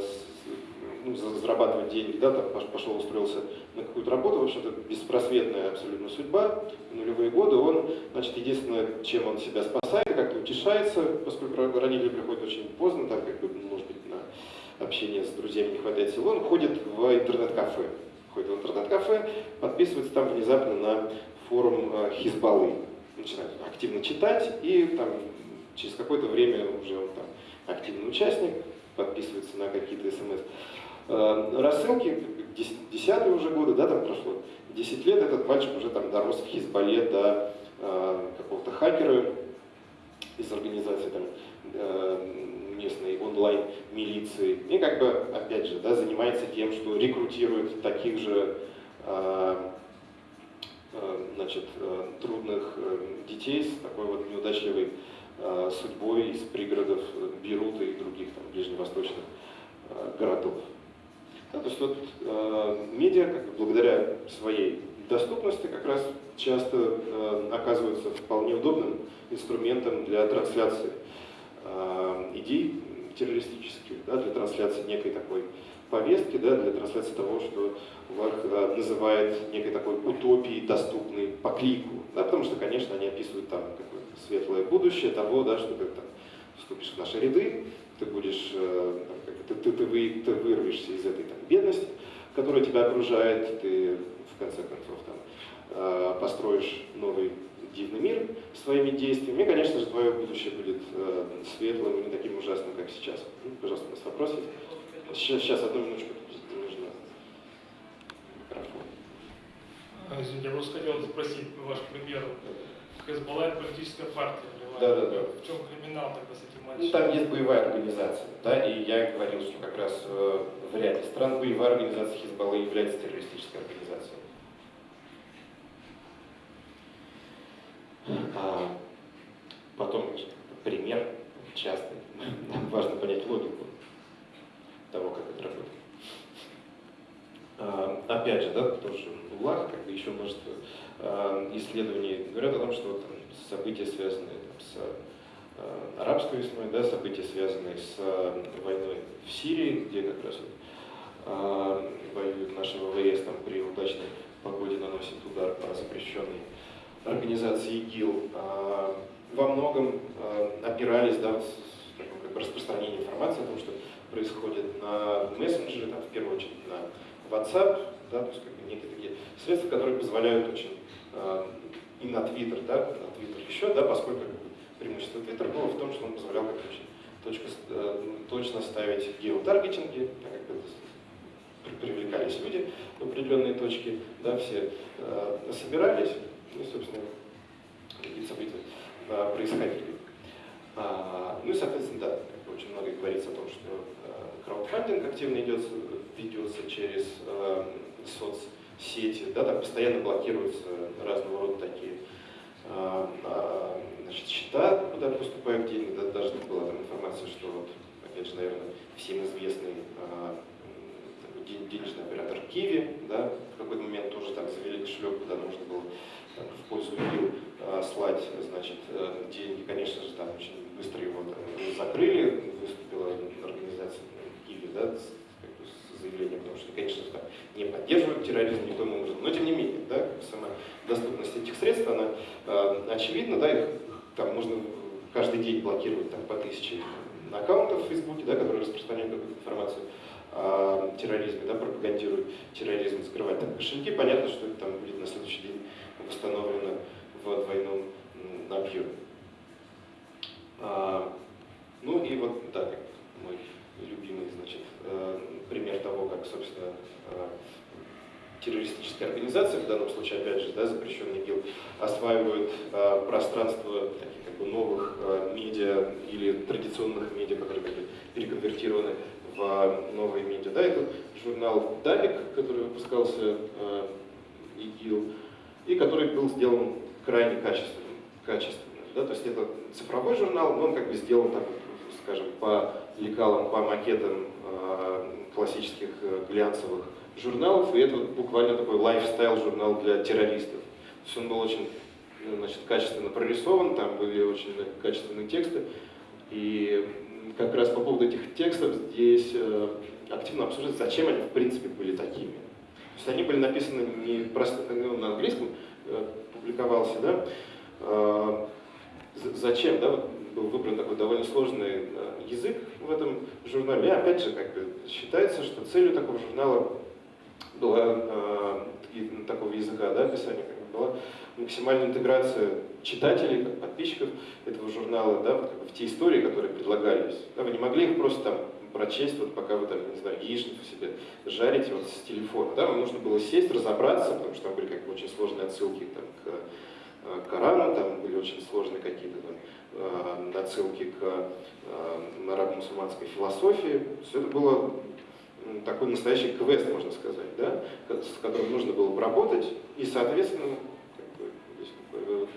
ну, зарабатывать деньги, да, там пошел, устроился на какую-то работу, в общем-то, беспросветная абсолютно судьба, нулевые годы он, значит, единственное, чем он себя спасает, как-то утешается, поскольку родители приходят очень поздно, там, как бы, может быть, на общение с друзьями не хватает сил, он ходит в интернет-кафе, ходит в интернет-кафе, подписывается там внезапно на форум э, Хизбаллы, начинает активно читать, и там через какое-то время уже он там активный участник, подписывается на какие-то смс. Э, рассылки, десятые уже годы, да, там прошло 10 лет, этот мальчик уже там дорос в Хизбалле до э, какого-то хакера из организации там, э, местной онлайн-милиции. И как бы, опять же, да, занимается тем, что рекрутирует таких же значит, трудных детей с такой вот неудачливой судьбой из пригородов Бейрута и других там, ближневосточных городов. Да, то есть вот медиа, как благодаря своей доступности, как раз часто оказываются вполне удобным инструментом для трансляции идей террористических, да, для трансляции некой такой повестки, да, для трансляции того, что Ларх да, называет некой такой утопией, доступной по клику. Да, потому что, конечно, они описывают там какое-то светлое будущее того, да, что ты там вступишь в наши ряды, ты будешь, э, ты, ты, ты, вы, ты вырвешься из этой там, бедности, которая тебя окружает, ты в конце концов там, э, построишь новый дивный мир своими действиями. И, конечно же, твое будущее будет э, светлым и не таким ужасным, как сейчас. Ну, пожалуйста, у нас вопрос? Сейчас, сейчас одну минуточку. Нужно микрофон. А, извините, я просто хотел спросить ваш пример. Это политическая партия. Да, да, да. В чем криминал тогда с этим матчем? Ну, там есть боевая организация, да, и я говорил, что как раз э, в ряде стран боевая организация Хизбаллы является террористической организацией. А потом пример частный. Нам важно понять логику того, как это работает. А, опять же, да, тоже в УЛАХ, как бы еще множество а, исследований говорят о том, что вот, там, события, связанные с а, арабской весной, да, события, связанные с а, войной в Сирии, где как раз а, воюют наши ВВС там, при удачной погоде наносит удар по запрещенной организации ИГИЛ, а, во многом а, опирались да, как бы распространении информации о том, что происходит на мессенджере, там, в первую очередь на WhatsApp, да, то есть как бы некие такие средства, которые позволяют очень э, и на Twitter, да, на Twitter еще, да, поскольку преимущество Twitter было в том, что он позволял как точка, э, точно ставить геотаргетинги, как бы, привлекались люди в определенные точки, да, все э, собирались, и, собственно, какие события э, происходили. А, ну и, соответственно, да, как бы очень много говорится о том, что э, краудфандинг активно идет, ведется через э, соцсети, да, там постоянно блокируются разного рода такие э, э, значит, счета, куда поступают деньги, да, даже была там информация, что вот, опять же, наверное, всем известный э, денежный оператор Киви, да, в какой-то момент тоже так завели кошелек, куда нужно было так, в пользу ИЛ слать, значит, э, деньги, конечно же, там очень быстро его там, закрыли, выступила организация Киви, да, с, заявлением, потому что, конечно, там не поддерживают терроризм никоим образом, но тем не менее, да, сама доступность этих средств, она э, очевидна, да, их там можно каждый день блокировать там, по тысяче аккаунтов в Фейсбуке, да, которые распространяют какую-то информацию о терроризме, да, пропагандируют терроризм, закрывать там кошельки, понятно, что это там будет на следующий день восстановлено в двойном объеме. А, ну и вот, да, мой любимый, значит, э, пример того, как, собственно, э, террористическая организация, в данном случае, опять же, да, запрещенный ГИЛ, осваивают э, пространство таких как бы новых медиа или традиционных медиа, которые были переконвертированы в новые медиа. Да, это журнал «Далик», который выпускался э, ИГИЛ, и который был сделан крайне качественным. качественным да, то есть это цифровой журнал, но он как бы сделан, так, скажем, по лекалам, по макетам э, классических э, глянцевых журналов, и это буквально такой лайфстайл-журнал для террористов. То есть он был очень ну, значит, качественно прорисован, там были очень качественные тексты, и как раз по поводу этих текстов здесь э, активно обсуждается, зачем они в принципе были такими. То есть они были написаны не просто ну, на английском, э, публиковался, да, э, зачем, да, вот был выбран такой довольно сложный язык в этом журнале. И опять же, как бы считается, что целью такого журнала была э, такого языка, да, описания, как бы была максимальная интеграция читателей, как подписчиков этого журнала, да, вот, как бы в те истории, которые предлагались. Да, вы не могли их просто там прочесть, вот пока вы там, не знаю, яичницу себе жарите вот с телефона. Да, вам нужно было сесть, разобраться, потому что там были как бы очень сложные отсылки там, к э, Корану, там были очень сложные какие-то там, э, отсылки к э, арабо-мусульманской философии. Все это было такой настоящий квест, можно сказать, да, с которым нужно было бы и, соответственно, как бы,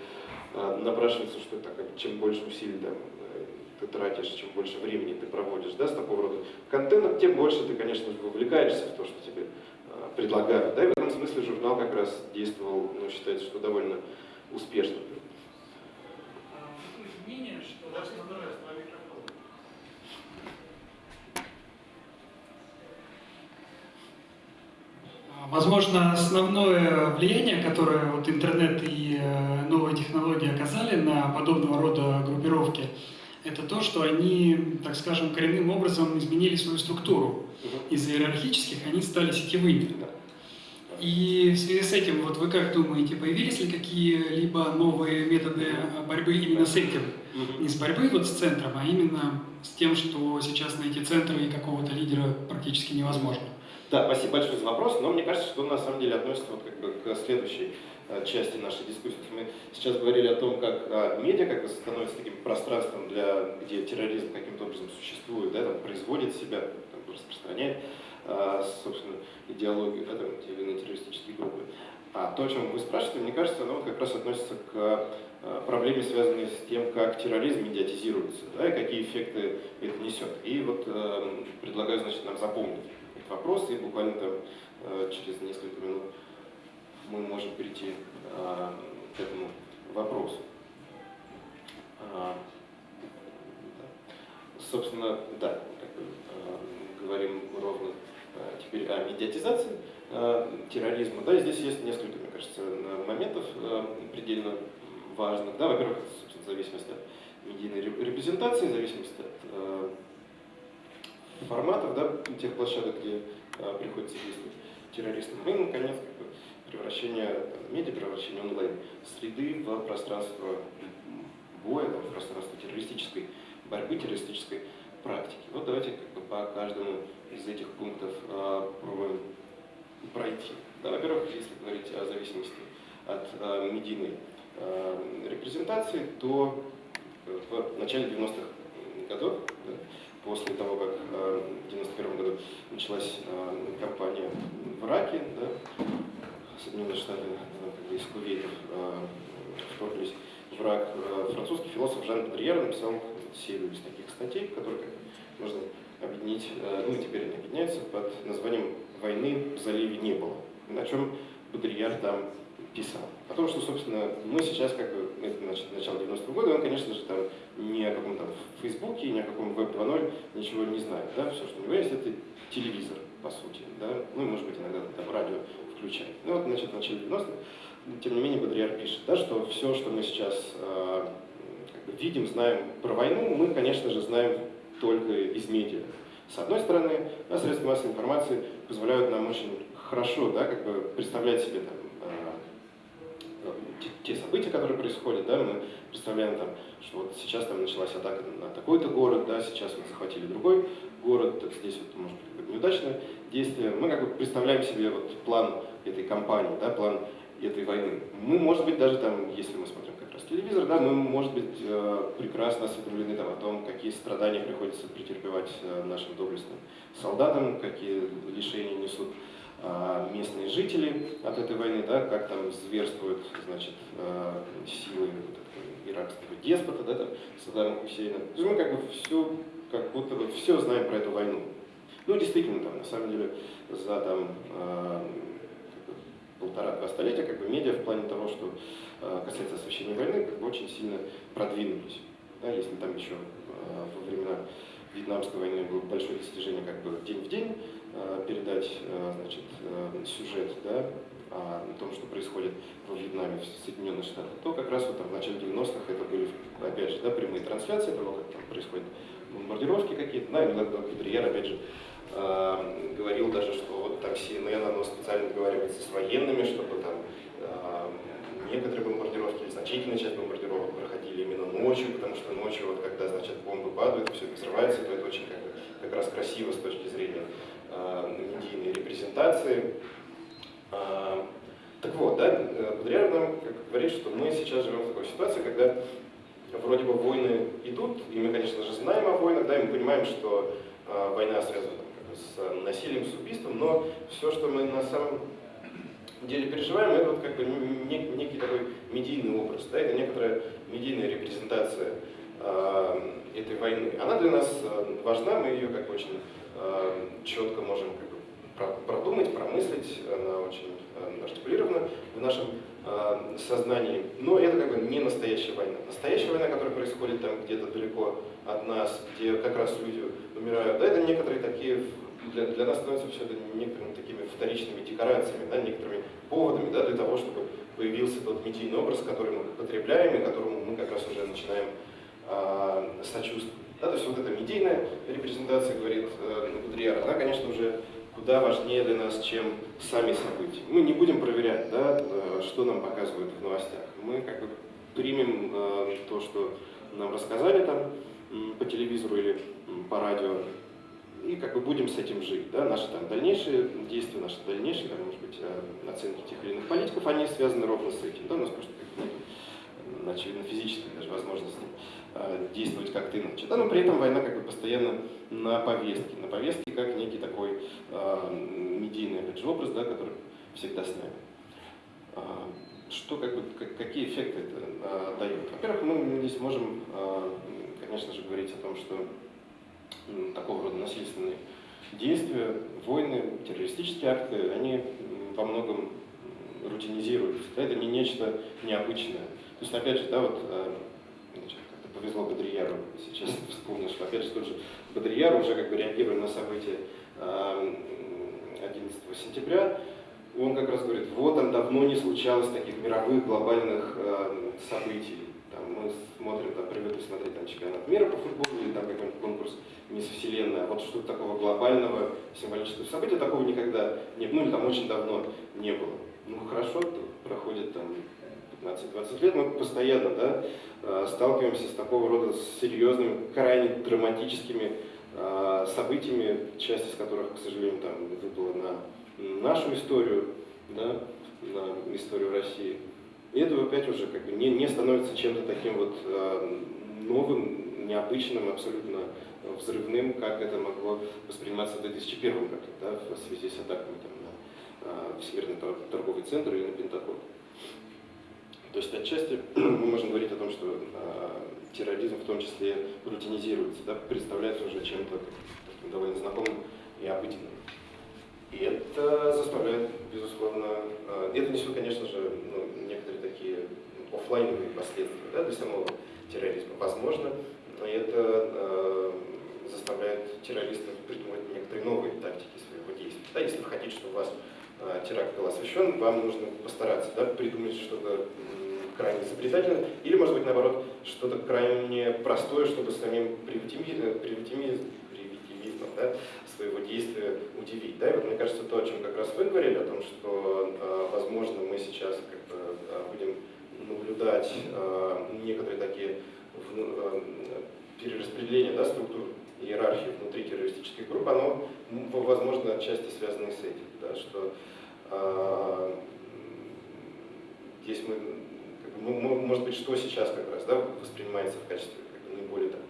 а, напрашивается, что это, как, чем больше усилий там, э, ты тратишь, чем больше времени ты проводишь да, с такого рода контентом, тем больше ты, конечно, вовлекаешься в то, что тебе предлагают. Да, и в этом смысле журнал как раз действовал, ну, считается, что довольно успешно. Основное Возможно, основное влияние, которое вот интернет и э, новые технологии оказали на подобного рода группировки, это то, что они, так скажем, коренным образом изменили свою структуру. Из иерархических они стали сетевыми. И в связи с этим, вот вы как думаете, появились ли какие-либо новые методы борьбы именно с этим? Не с борьбой вот с центром, а именно с тем, что сейчас найти центр и какого-то лидера практически невозможно. Да, спасибо большое за вопрос, но мне кажется, что он на самом деле относится вот как бы к следующей э, части нашей дискуссии. Мы сейчас говорили о том, как а, медиа как бы становится таким пространством, для, где терроризм каким-то образом существует, да, там, производит себя, там, распространяет, собственно, идеологию, да, там, или иные террористические группы. А то, о чем вы спрашиваете, мне кажется, оно как раз относится к а, проблеме, связанной с тем, как терроризм медиатизируется, да, и какие эффекты это несет. И вот э, предлагаю, значит, нам запомнить вопрос, и буквально там э, через несколько минут мы можем перейти э, к этому вопросу. А, собственно, да, как бы, э, говорим ровно теперь о медиатизации терроризма. Да, здесь есть несколько, мне кажется, моментов предельно важных. Да, во-первых, зависимость от медийной репрезентации, зависимость от форматов, да, тех площадок, где приходится действовать террористам. Ну и, наконец, как бы, превращение медиа, превращение онлайн-среды в пространство боя, в пространство террористической борьбы, террористической практики. Вот давайте как бы, по каждому из этих пунктов э, пробуем пройти. Да, Во-первых, если говорить о зависимости от э, медийной э, репрезентации, то в начале 90-х годов да, после того, как в 1991 году началась кампания в Ираке, да, Соединенные Штаты бы из Кувейта вторглись в Ирак, французский философ Жан Бодрьер написал серию из таких статей, которые можно объединить, ну и теперь они объединяются под названием «Войны в заливе не было», на чем Бодрьер там писал. О том, что, собственно, мы сейчас, как бы, это значит, начало 90-го года, он, конечно же, там ни о каком там Фейсбуке, ни о каком Web 2.0 ничего не знает. Да? Все, что у него есть, это телевизор, по сути. Да? Ну может быть, иногда там радио включает. Ну вот, значит, в начале 90-х, тем не менее, Бодрияр пишет, да, что все, что мы сейчас э, видим, знаем про войну, мы, конечно же, знаем только из медиа. С одной стороны, средства массовой информации позволяют нам очень хорошо да, как бы представлять себе там, те события, которые происходят, да, мы представляем там, что вот сейчас там началась атака на такой-то город, да, сейчас вот захватили другой город, так здесь вот может быть неудачное действие. Мы как бы представляем себе вот план этой кампании, да, план этой войны. Мы, может быть, даже там, если мы смотрим раз телевизор, да, мы, может быть, э, прекрасно осведомлены там, о том, какие страдания приходится претерпевать э, нашим доблестным солдатам, какие лишения несут а, местные жители от этой войны, да, как там зверствуют значит, силы иракского деспота, да, там, Саддама Хусейна. То есть мы как бы все, как будто бы все знаем про эту войну. Ну, действительно, там, на самом деле, за там, полтора-два столетия как бы медиа в плане того, что касается освещения войны, как бы очень сильно продвинулись. Да, если там еще во времена Вьетнамской войны было большое достижение как бы день в день, Э, передать э, значит, э, сюжет да, о том, что происходит во Вьетнаме, в Соединенных Штатах, то как раз вот там, в начале 90-х это были, опять же, да, прямые трансляции того, как там происходят бомбардировки какие-то. Да, иногда Гудриер, опять же, э, говорил даже, что вот там CNN, оно специально договаривается с военными, чтобы там э, некоторые бомбардировки, или значительная часть бомбардировок проходили именно ночью, потому что ночью, вот, когда значит, бомбы падают, все это взрывается, то это очень как, как раз красиво с точки зрения Э, медийной репрезентации. А, так вот, да, Бодряр нам говорит, что мы сейчас живем в такой ситуации, когда вроде бы войны идут, и мы, конечно же, знаем о войнах, да, и мы понимаем, что э, война связана с насилием, с убийством, но все, что мы на самом деле переживаем, это вот как бы некий такой медийный образ, да, это некоторая медийная репрезентация э, этой войны. Она для нас важна, мы ее как бы очень э, четко можем как бы, продумать, промыслить, она очень э, артикулирована в нашем э, сознании, но это как бы не настоящая война. Настоящая война, которая происходит там где-то далеко от нас, где как раз люди умирают, да, это некоторые такие для, для нас становится все это некоторыми такими вторичными декорациями, да, некоторыми поводами да, для того, чтобы появился тот медийный образ, который мы потребляем и которому мы как раз уже начинаем э, сочувствовать. Да, то есть вот эта медийная репрезентация, говорит э, Гудриар, она, конечно, уже куда важнее для нас, чем сами события. Мы не будем проверять, да, э, что нам показывают в новостях. Мы как бы примем э, то, что нам рассказали там по телевизору или по радио, и как бы будем с этим жить. Да? Наши там дальнейшие действия, наши дальнейшие, там, может быть, э, оценки тех или иных политиков, они связаны ровно с этим. Да? У нас просто нет, очевидно, физической даже возможности э, действовать как-то иначе. Да? Но при этом война как бы постоянно на повестке. На повестке как некий такой э, медийный опять же, образ, да, который всегда с нами. Э, что, как бы, как, какие эффекты это э, дает? Во-первых, мы здесь можем, э, конечно же, говорить о том, что такого рода насильственные действия, войны, террористические акты, они во многом рутинизируются. Это не нечто необычное. То есть, опять же, да, вот э, как-то повезло Бодрияру, сейчас вспомнил, что опять же тот же Бодрияр уже как бы реагируя на события 11 сентября, он как раз говорит, вот там давно не случалось таких мировых глобальных э, событий. Там, мы смотрим, там, привыкли смотреть там, чемпионат мира по футболу или там какой-нибудь конкурс мисс Вселенная. Вот что-то такого глобального символического события такого никогда не было, ну или там очень давно не было. Ну хорошо, проходит там 15-20 лет, мы постоянно да, э, сталкиваемся с такого рода серьезными, крайне драматическими э, событиями, часть из которых, к сожалению, там выпала на нашу историю, да, на историю России. И это опять уже как бы не, не становится чем-то таким вот э, новым, необычным, абсолютно взрывным, как это могло восприниматься в 2001 году, да, в связи с атаками там, на э, Всемирный торговый центр или на Пентагон. То есть отчасти мы можем говорить о том, что э, терроризм в том числе рутинизируется, да, представляется уже чем-то довольно знакомым и обыденным. И это заставляет, безусловно, э, это несет, конечно же, ну, некоторые такие офлайновые последствия да, для самого терроризма. Возможно, это э, заставляет террористов придумать некоторые новые тактики своего действия. Да, если вы хотите, чтобы у вас э, теракт был освещен, вам нужно постараться да, придумать что-то крайне изобретательное, или, может быть, наоборот, что-то крайне простое, чтобы самим привитимизмом, да, своего действия удивить. Да? И вот мне кажется, то, о чем как раз вы говорили, о том, что, э, возможно, мы сейчас как бы, э, будем наблюдать э, некоторые такие перераспределения да, структур иерархии внутри террористических групп, оно, возможно, отчасти связано с этим, да, что здесь мы, как бы, может быть, что сейчас как раз да, воспринимается в качестве как бы, наиболее такого Э,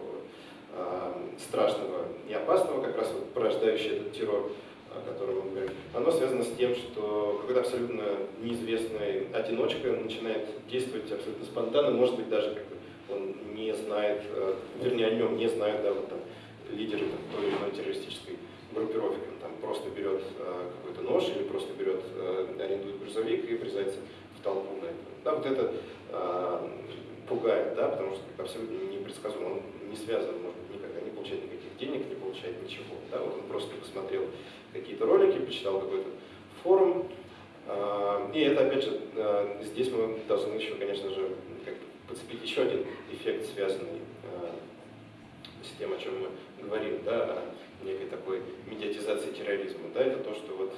страшного и опасного, как раз вот порождающий этот террор, о котором мы говорим, оно связано с тем, что какой-то абсолютно неизвестный одиночка начинает действовать абсолютно спонтанно, может быть, даже как бы он не знает, э, вернее, о нем не знают, да, вот там лидеры там, той или иной террористической группировки, он там просто берет э, какой-то нож или просто берет, арендует грузовик и врезается в толпу на это. Да, вот это пугает, да, потому что абсолютно непредсказуемо, он не связан, может получает никаких денег, не получает ничего. Да, вот он просто посмотрел какие-то ролики, почитал какой-то форум, а, и это, опять же, а, здесь мы должны еще, конечно же, как подцепить еще один эффект, связанный а, с тем, о чем мы говорим, да, о некой такой медиатизации терроризма. Да, это то, что вот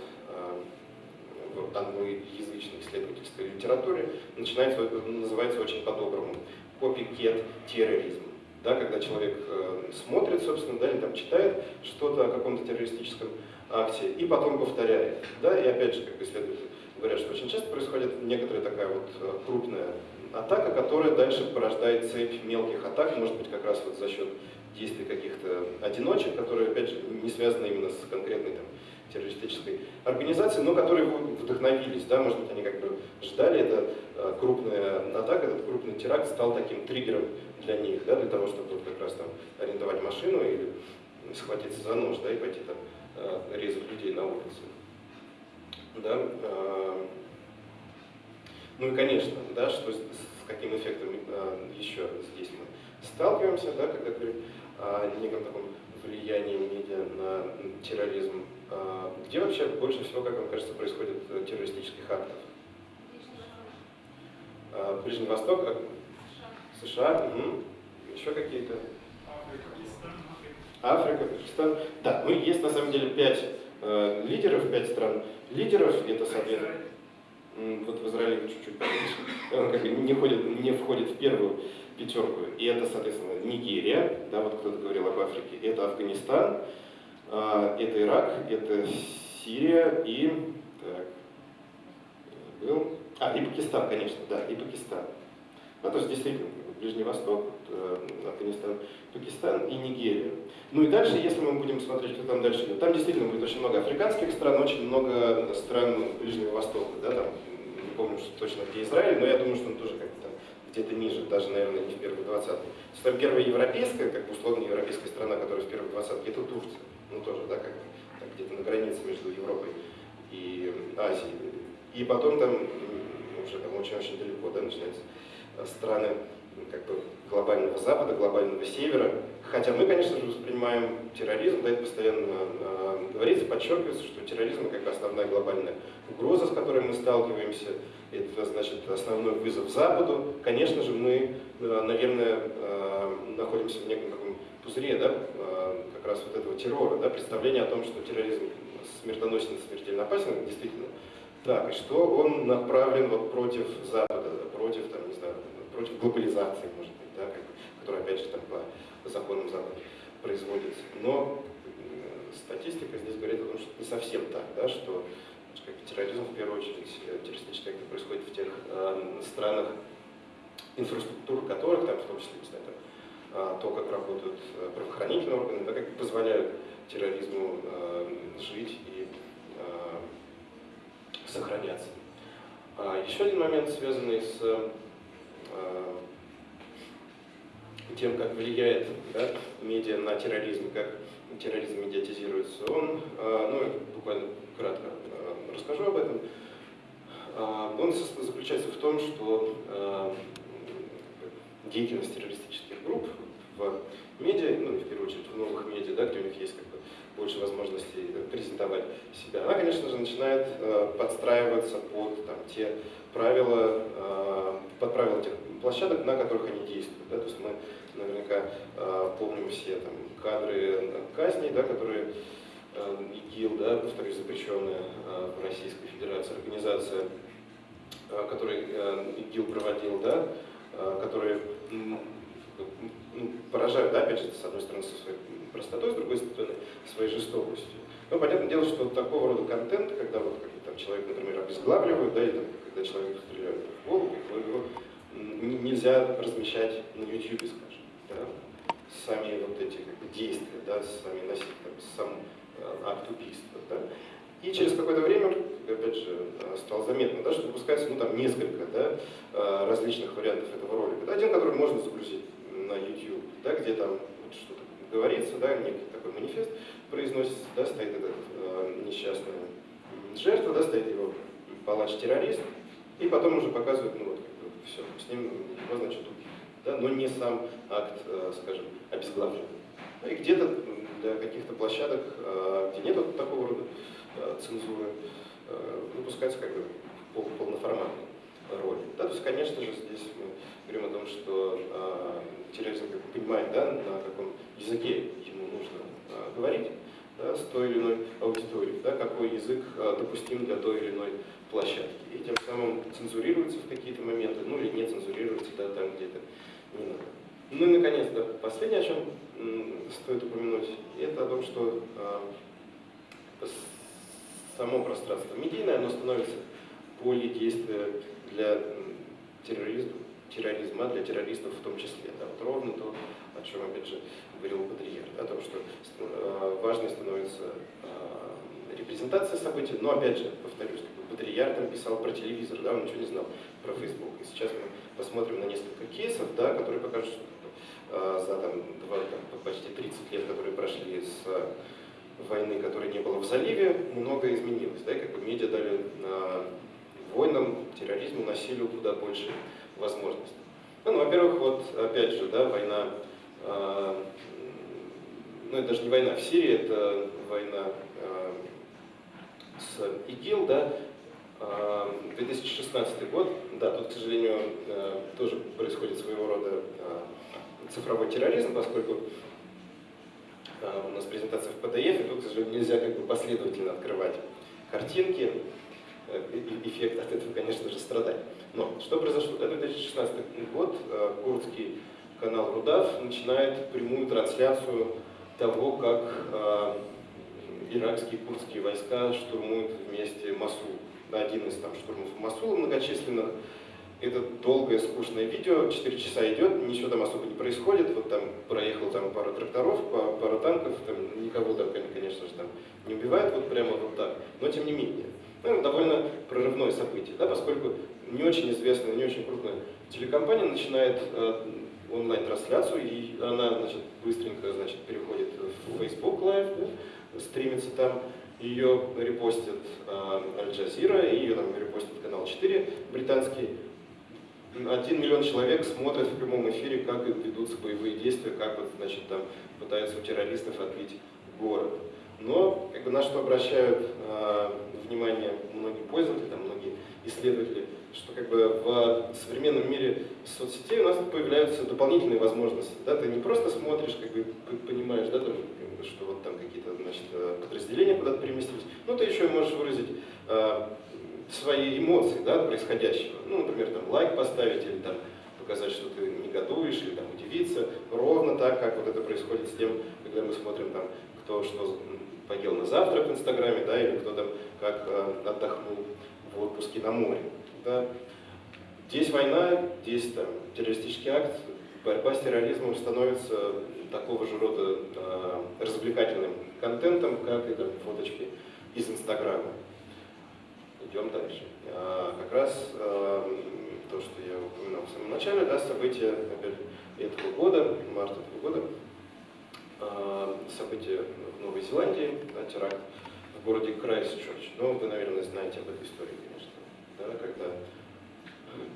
в англоязычной исследовательской литературе начинается, называется очень по-доброму копикет терроризм. Да, когда человек э, смотрит, собственно, да, или там читает что-то о каком-то террористическом акте и потом повторяет. Да, и опять же, как исследователи говорят, что очень часто происходит некоторая такая вот э, крупная атака, которая дальше порождает цепь мелких атак, может быть, как раз вот за счет действий каких-то одиночек, которые, опять же, не связаны именно с конкретной там, террористической организацией, но которые вдохновились, да, может быть, они как бы ждали, это э, крупная атака, этот крупный теракт стал таким триггером для них, да, для того, чтобы как раз там арендовать машину или схватиться за нож, да, и пойти там э, резать людей на улице. Да, э, ну и, конечно, да, что с каким эффектом еще здесь мы сталкиваемся, да, когда говорим о неком таком влиянии медиа на терроризм. А, где вообще больше всего, как вам кажется, происходит э, террористических актов? А, Ближний Восток, а, США, угу. еще какие-то? Африка, Пакистан. Да, ну есть на самом деле пять э, лидеров, пять стран лидеров, это, соответственно, вот в Израиле чуть-чуть он как бы не, входит, не входит в первую пятерку. И это, соответственно, Нигерия, да, вот кто-то говорил об Африке, это Афганистан, это Ирак, это Сирия и... Так, был... А, и Пакистан, конечно, да, и Пакистан. Ну, то есть действительно, Ближний Восток, э, Афганистан, Пакистан и Нигерия. Ну и дальше, если мы будем смотреть, что там дальше идет, там действительно будет очень много африканских стран, очень много стран Ближнего Востока, да, там, не помню что точно где Израиль, но я думаю, что он тоже как-то где-то ниже, даже, наверное, не в первой двадцатке. Там первая европейская, как условно европейская страна, которая в первой двадцатке, это Турция. Ну тоже, да, как где-то на границе между Европой и Азией. И потом там, уже там очень-очень далеко, да, начинаются страны как бы глобального Запада, глобального Севера. Хотя мы, конечно же, воспринимаем терроризм, да, это постоянно э, говорится, подчеркивается, что терроризм как бы основная глобальная угроза, с которой мы сталкиваемся, это значит основной вызов Западу. Конечно же, мы, э, наверное, э, находимся в неком пузыре, да, э, как раз вот этого террора, да, представление о том, что терроризм смертоносен, смертельно опасен, действительно. Так, и что он направлен вот против Запада, против, там, не знаю, против глобализации, может быть, да, как, которая, опять же, там по законам Запада производится. Но э, статистика здесь говорит о том, что не совсем так, да, что как, терроризм, в первую очередь, э, террористический акт происходит в тех э, странах, инфраструктура которых, там, в том числе, не знаю, там, то, как работают э, правоохранительные органы, да, как позволяют терроризму э, жить и э, сохраняться. А еще один момент, связанный с тем, как влияет да, медиа на терроризм, как терроризм медиатизируется, он, ну, буквально кратко расскажу об этом. Он заключается в том, что деятельность террористических групп в медиа, ну, в первую очередь в новых медиа, да, где у них есть как бы, больше возможностей презентовать себя, она, конечно же, начинает подстраиваться под там, те правила, э, под правила тех площадок, на которых они действуют. Да? То есть мы наверняка э, помним все там, кадры казней, да, которые э, ИГИЛ, да, повторюсь, запрещенная в Российской Федерации организация, который ИГИЛ проводил, да, которые ну, поражают, да, опять же, с одной стороны, со своей простотой, с другой стороны, своей жестокостью. Но понятное дело, что такого рода контент, когда вот там, человек, например, обезглавливают, да, или там, когда человеку стреляют в голову, его нельзя размещать на YouTube, скажем. Да? Сами вот эти как бы, действия, да, сами носить, там, сам э, акт убийства. Да? И через какое-то время, опять же, стало заметно, да, что выпускается ну, там, несколько да, э, различных вариантов этого ролика. Да? Один, который можно загрузить на YouTube, да, где там вот что-то говорится, да, некий такой манифест произносится, да, стоит этот э, несчастная жертва, да, стоит его палач-террорист, и потом уже показывают, ну вот, как бы, все, с ним его, значит, убили. Да, но не сам акт, э, скажем, обезглавливания. Ну и где-то для каких-то площадок, э, где нет вот такого рода э, цензуры, выпускается как бы полноформатный ролик. Да, то есть, конечно же, здесь мы говорим о том, что э, терроризм как бы понимает, да, на каком языке ему нужно э, говорить да, с той или иной аудиторией, да, какой язык э, допустим для той или иной площадки. И тем самым цензурируется в какие-то моменты, ну или не цензурируется да, там, где-то не надо. Ну и, наконец, да, последнее, о чем стоит упомянуть, это о том, что э, само пространство медийное, оно становится поле действия для терроризма, терроризма для террористов в том числе. Да, вот ровно то, о чем, опять же, говорил Бодрияр, о том, что э, важной становится э, репрезентация событий, но, опять же, повторюсь, как там писал про телевизор, да, он ничего не знал про Facebook. И сейчас мы посмотрим на несколько кейсов, да, которые покажут, что э, за там, два, там, почти 30 лет, которые прошли с войны, которой не было в заливе, много изменилось. Да, как бы медиа дали войнам, терроризму, насилию куда больше возможностей. Ну, ну во-первых, вот опять же, да, война, э, ну это даже не война в Сирии, это война э, с ИГИЛ, да, 2016 год, да, тут, к сожалению, тоже происходит своего рода цифровой терроризм, поскольку у нас презентация в PDF, и тут, к сожалению, нельзя как бы последовательно открывать картинки, э, эффект от этого, конечно же, страдает. Но что произошло? Это 2016 год, э, курдский канал Рудав начинает прямую трансляцию того, как э, иракские курдские войска штурмуют вместе Масул. Один из там штурмов Масула многочисленных, это долгое, скучное видео, 4 часа идет, ничего там особо не происходит. Вот там проехал там пару тракторов, пару танков, там никого там, конечно же, там не убивают, вот прямо вот так. Но тем не менее, ну, довольно прорывное событие, да, поскольку не очень известная, не очень крупная телекомпания начинает э, онлайн-трансляцию, и она, значит, быстренько, значит, переходит в Facebook Live, да, стримится там, ее репостит э, Аль-Джазира, ее там репостит канал 4 британский, один миллион человек смотрят в прямом эфире, как ведутся боевые действия, как вот, значит, там пытаются у террористов отбить город. Но как бы, на что обращают э, внимание многие пользователи, там, многие исследователи, что как бы в современном мире соцсетей у нас появляются дополнительные возможности. Да? Ты не просто смотришь, как бы понимаешь, да, там, что вот там какие-то значит, э, подразделения куда-то переместились, но ты еще можешь выразить э, свои эмоции да, от происходящего. Ну, например, там, лайк поставить или там, показать, что ты негодуешь, или там, удивиться. Ровно так, как вот это происходит с тем, когда мы смотрим, там, кто что поел на завтрак в Инстаграме, да, или кто там как э, отдохнул в отпуске на море. Да. Здесь война, здесь там, террористический акт, борьба с терроризмом становится такого же рода э, развлекательным контентом, как и там, фоточки из Инстаграма. Идем дальше. А, как раз а, то, что я упоминал в самом начале, да, события опять, этого года, марта этого года, а, события в Новой Зеландии, теракт в городе Крайстчерч. Ну, вы, наверное, знаете об этой истории, конечно. Да, когда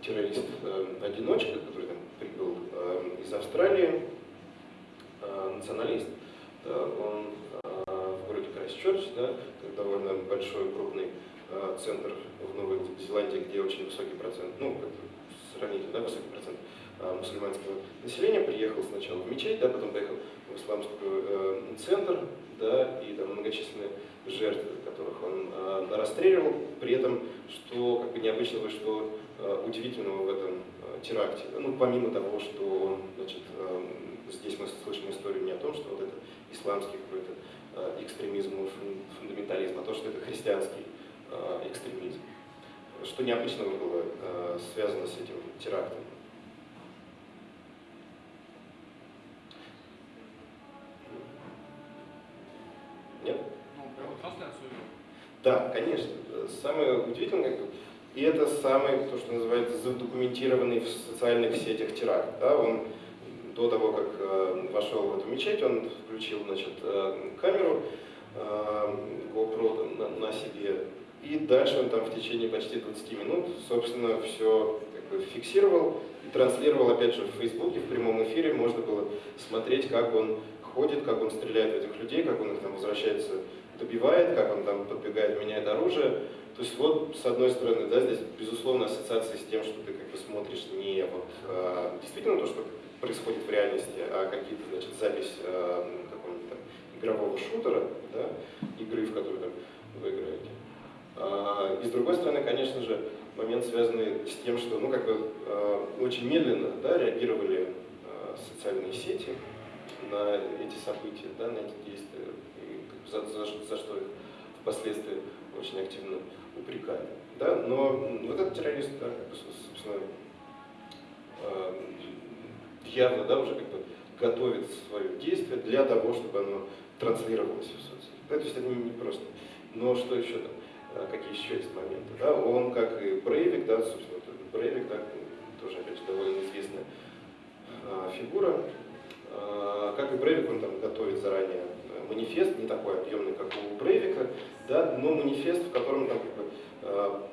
террорист-одиночка, который там прибыл из Австралии, националист, да, он в городе Крайстчерч, да, довольно большой, крупный Э, центр в Новой Зеландии, где очень высокий процент, ну, сравнительно, да, высокий процент э, мусульманского населения, приехал сначала в мечеть, да, потом поехал в исламский э, центр, да, и там многочисленные жертвы, которых он э, расстреливал, при этом, что как бы необычного, что э, удивительного в этом э, теракте, ну, помимо того, что, значит, э, здесь мы слышим историю не о том, что вот это исламский какой-то э, экстремизм, фундаментализм, а то, что это христианский Э, экстремизм. Что необычного было э, связано с этим терактом? Да, конечно. Самое удивительное, и это самый, то, что называется, задокументированный в социальных сетях теракт. Да? Он до того, как э, вошел в эту мечеть, он включил значит, э, камеру э, GoPro на, на себе и дальше он там в течение почти 20 минут, собственно, все как бы фиксировал и транслировал, опять же, в Фейсбуке, в прямом эфире. Можно было смотреть, как он ходит, как он стреляет в этих людей, как он их там возвращается, добивает, как он там подбегает, меняет оружие. То есть вот, с одной стороны, да, здесь, безусловно, ассоциация с тем, что ты как бы смотришь не вот а, действительно то, что происходит в реальности, а какие-то, значит, запись а, какого-нибудь там игрового шутера, да, игры, в которой там вы играете. А, и с другой стороны, конечно же, момент, связанный с тем, что ну, как бы, а, очень медленно да, реагировали а, социальные сети на эти события, да, на эти действия, за, за, за что впоследствии очень активно упрекали. Да? Но вот этот террорист, да, как бы, собственно, э, явно да, уже как бы готовит свое действие для того, чтобы оно транслировалось в соцсети. Да, то есть это не просто. Но что еще там, э, какие еще есть моменты? Да? Он, как и Брейвик, да, собственно, Брейвик, да, тоже, опять же, довольно известная а, фигура. А, как и Брейвик, он там готовит заранее манифест, не такой объемный, как у Брейвика, да, но манифест, в котором там как бы, а,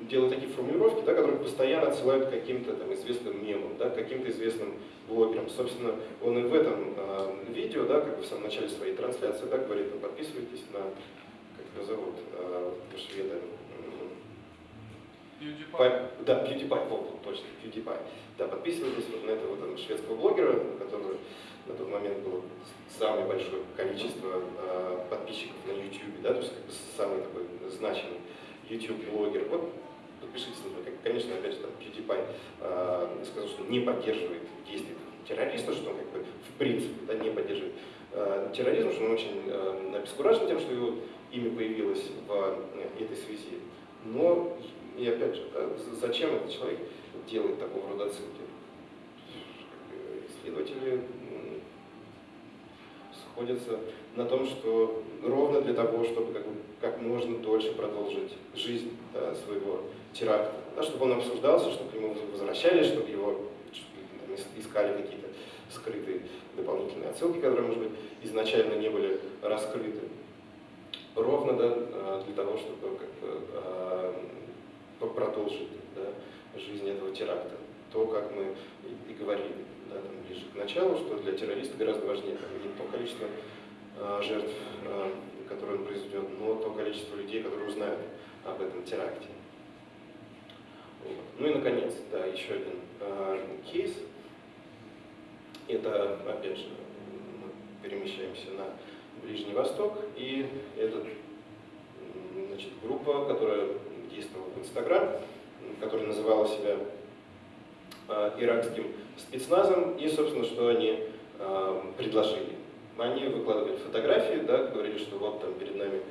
делают такие формулировки, да, которые постоянно отсылают к каким-то там известным мемам, да, каким-то известным блогерам. Собственно, он и в этом э, видео, да, как бы в самом начале своей трансляции, да, говорит, ну, подписывайтесь на, как его зовут, э, шведа, PewDiePie. Да, PewDiePie, вот, точно, PewDiePie. Да, подписывайтесь вот на этого вот, шведского блогера, у которого на тот момент было самое большое количество э, подписчиков на YouTube, да, то есть как бы самый такой значимый YouTube-блогер. Вот подпишитесь него. Конечно, опять же, там PewDiePie э, сказал, что не поддерживает действия террориста, что он как бы в принципе да, не поддерживает э, терроризм, что он очень э, обескуражен тем, что его имя появилось в э, этой связи. Но и опять же, да, зачем этот человек делает такого рода отсылки? Исследователи сходятся на том, что ровно для того, чтобы как, как можно дольше продолжить жизнь да, своего теракта, да, чтобы он обсуждался, чтобы к нему возвращались, чтобы его чтобы, искали какие-то скрытые дополнительные отсылки, которые, может быть, изначально не были раскрыты. Ровно да, для того, чтобы как а, продолжить да, жизнь этого теракта. То, как мы и, говорили да, там, ближе к началу, что для террориста гораздо важнее там, не то количество э, жертв, э, которые он произведет, но то количество людей, которые узнают об этом теракте. Вот. Ну и, наконец, да, еще один э, кейс. Это, опять же, мы перемещаемся на Ближний Восток, и это значит, группа, которая действовал в Инстаграм, который называл себя иракским спецназом, и, собственно, что они э, предложили. Они выкладывали фотографии, да, говорили, что вот там перед нами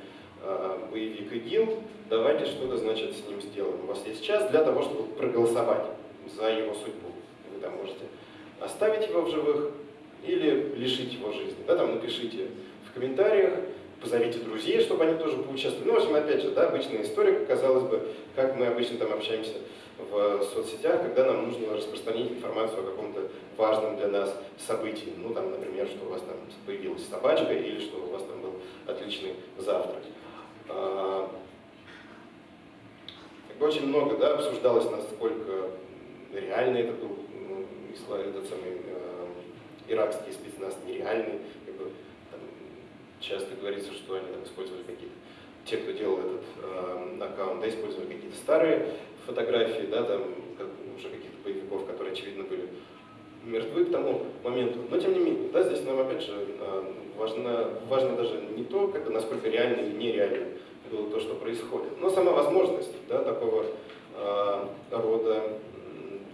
э, боевик ИГИЛ, давайте что-то, значит, с ним сделаем. У вас есть час для того, чтобы проголосовать за его судьбу. Вы там можете оставить его в живых или лишить его жизни. Да, там напишите в комментариях, позовите друзей, чтобы они тоже поучаствовали. Ну, в общем, опять же, да, обычная история, казалось бы, как мы обычно там общаемся в соцсетях, когда нам нужно распространить информацию о каком-то важном для нас событии. Ну, там, например, что у вас там появилась собачка или что у вас там был отличный завтрак. А, очень много да, обсуждалось, насколько реально это был ну, этот самый э, иракский спецназ нереальный, часто говорится, что они там использовали какие-то, те, кто делал этот э, аккаунт, да, использовали какие-то старые фотографии, да, там, как, уже каких-то боевиков, которые, очевидно, были мертвы к тому моменту. Но, тем не менее, да, здесь нам, опять же, э, важно, важно даже не то, как насколько реально или нереально было то, что происходит, но сама возможность да, такого э, рода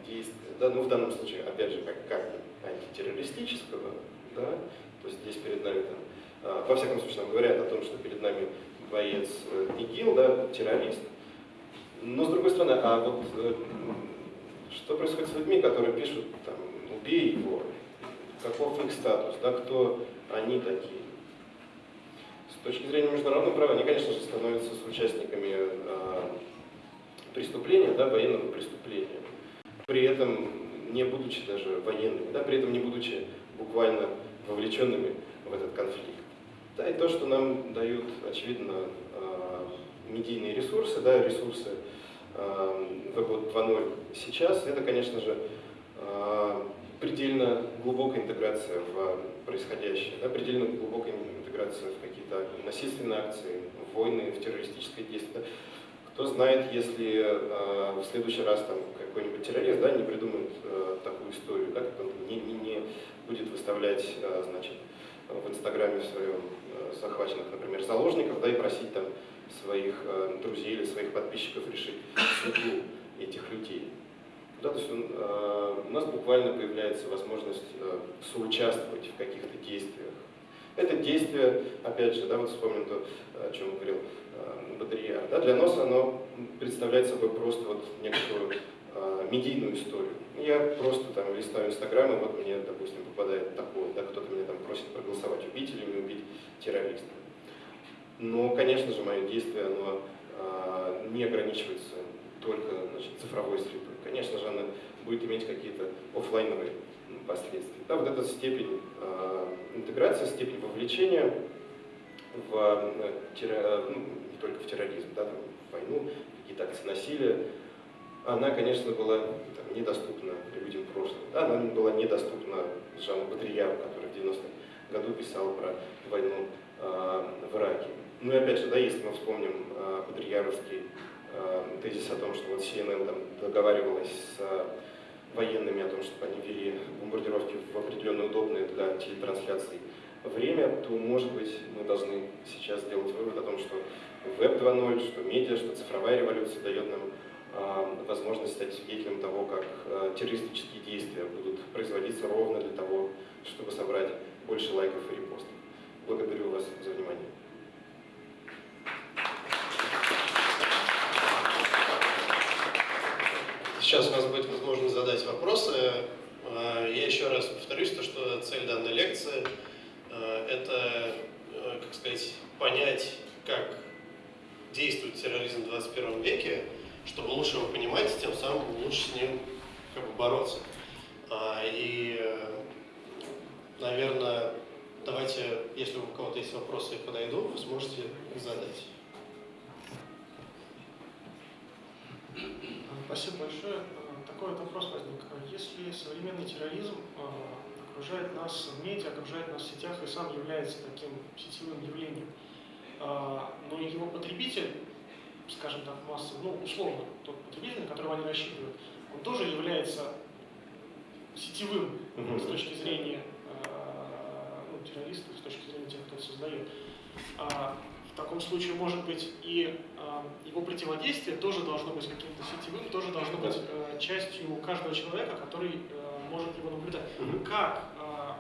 действия. Да, ну, в данном случае, опять же, как, как антитеррористического, да, то есть здесь перед нами там, а, во всяком случае, нам говорят о том, что перед нами боец э, ИГИЛ, да, террорист. Но с другой стороны, а вот э, что происходит с людьми, которые пишут, там, убей его, каков их статус, да, кто они такие. С точки зрения международного права, они, конечно же, становятся соучастниками э, преступления, да, военного преступления. При этом не будучи даже военными, да, при этом не будучи буквально вовлеченными в этот конфликт. Да, и то, что нам дают, очевидно, а, медийные ресурсы, да, ресурсы Web 2.0 сейчас, это, конечно же, а, предельно глубокая интеграция в происходящее, да, предельно глубокая интеграция в какие-то насильственные акции, в войны, в террористическое действие. Кто знает, если э, в следующий раз там какой-нибудь террорист да, не придумает э, такую историю, да, как он не, не, не будет выставлять э, значит, в Инстаграме в своем э, захваченных, например, заложников, да, и просить там своих э, друзей или своих подписчиков решить судьбу этих людей. Да, то есть он, э, у нас буквально появляется возможность э, соучаствовать в каких-то действиях. Это действие, опять же, да, вот вспомним то, о чем говорил э, Бодрияр. Да, для нас оно представляет собой просто вот некоторую э, медийную историю. Я просто там листаю Инстаграм, и вот мне, допустим, попадает такое, да, кто-то меня там просит проголосовать, убить или убить террориста. Но, конечно же, мое действие, оно э, не ограничивается только значит, цифровой средой. Конечно же, она будет иметь какие-то офлайновые последствия. Да, вот эта степень э, интеграции, степень вовлечения в, э, терро, ну, не только в терроризм, да, там, в войну, какие-то акции насилия, она, конечно, была там, недоступна людям прошлого. Да, она была недоступна Жану Бодрияу, который в 90-м году писал про войну э, в Ираке. Ну и опять же, да, если мы вспомним э, Бодрияровский э, тезис о том, что вот CNN там договаривалась с э, военными о том, чтобы они вели бомбардировки в определенно удобное для телетрансляций время, то, может быть, мы должны сейчас сделать вывод о том, что Web 2.0, что медиа, что цифровая революция дает нам э, возможность стать свидетелем того, как э, террористические действия будут производиться ровно для того, чтобы собрать больше лайков и репостов. Благодарю вас за внимание. Сейчас у нас будет возможность задать вопросы. Э, Я еще раз повторюсь, то, что цель данной лекции э, – это, э, как сказать, понять, как действует терроризм в 21 веке, чтобы лучше его понимать, тем самым лучше с ним как бы, бороться. А, И, наверное, давайте, если у кого-то есть вопросы, я подойду, вы сможете их задать. Спасибо большое. Э, Такой вот вопрос возник. А Если современный терроризм э, окружает нас в медиа, окружает нас в сетях и сам является таким сетевым явлением, а, но его потребитель, скажем так, масса, ну, условно, тот потребитель, на которого они рассчитывают, он тоже является сетевым с точки зрения э, ну, террористов, с точки зрения тех, кто это создает. В таком случае, может быть, и а, его противодействие тоже должно быть каким-то сетевым, тоже должно быть э, частью каждого человека, который э, может его наблюдать. Мгм. Как а,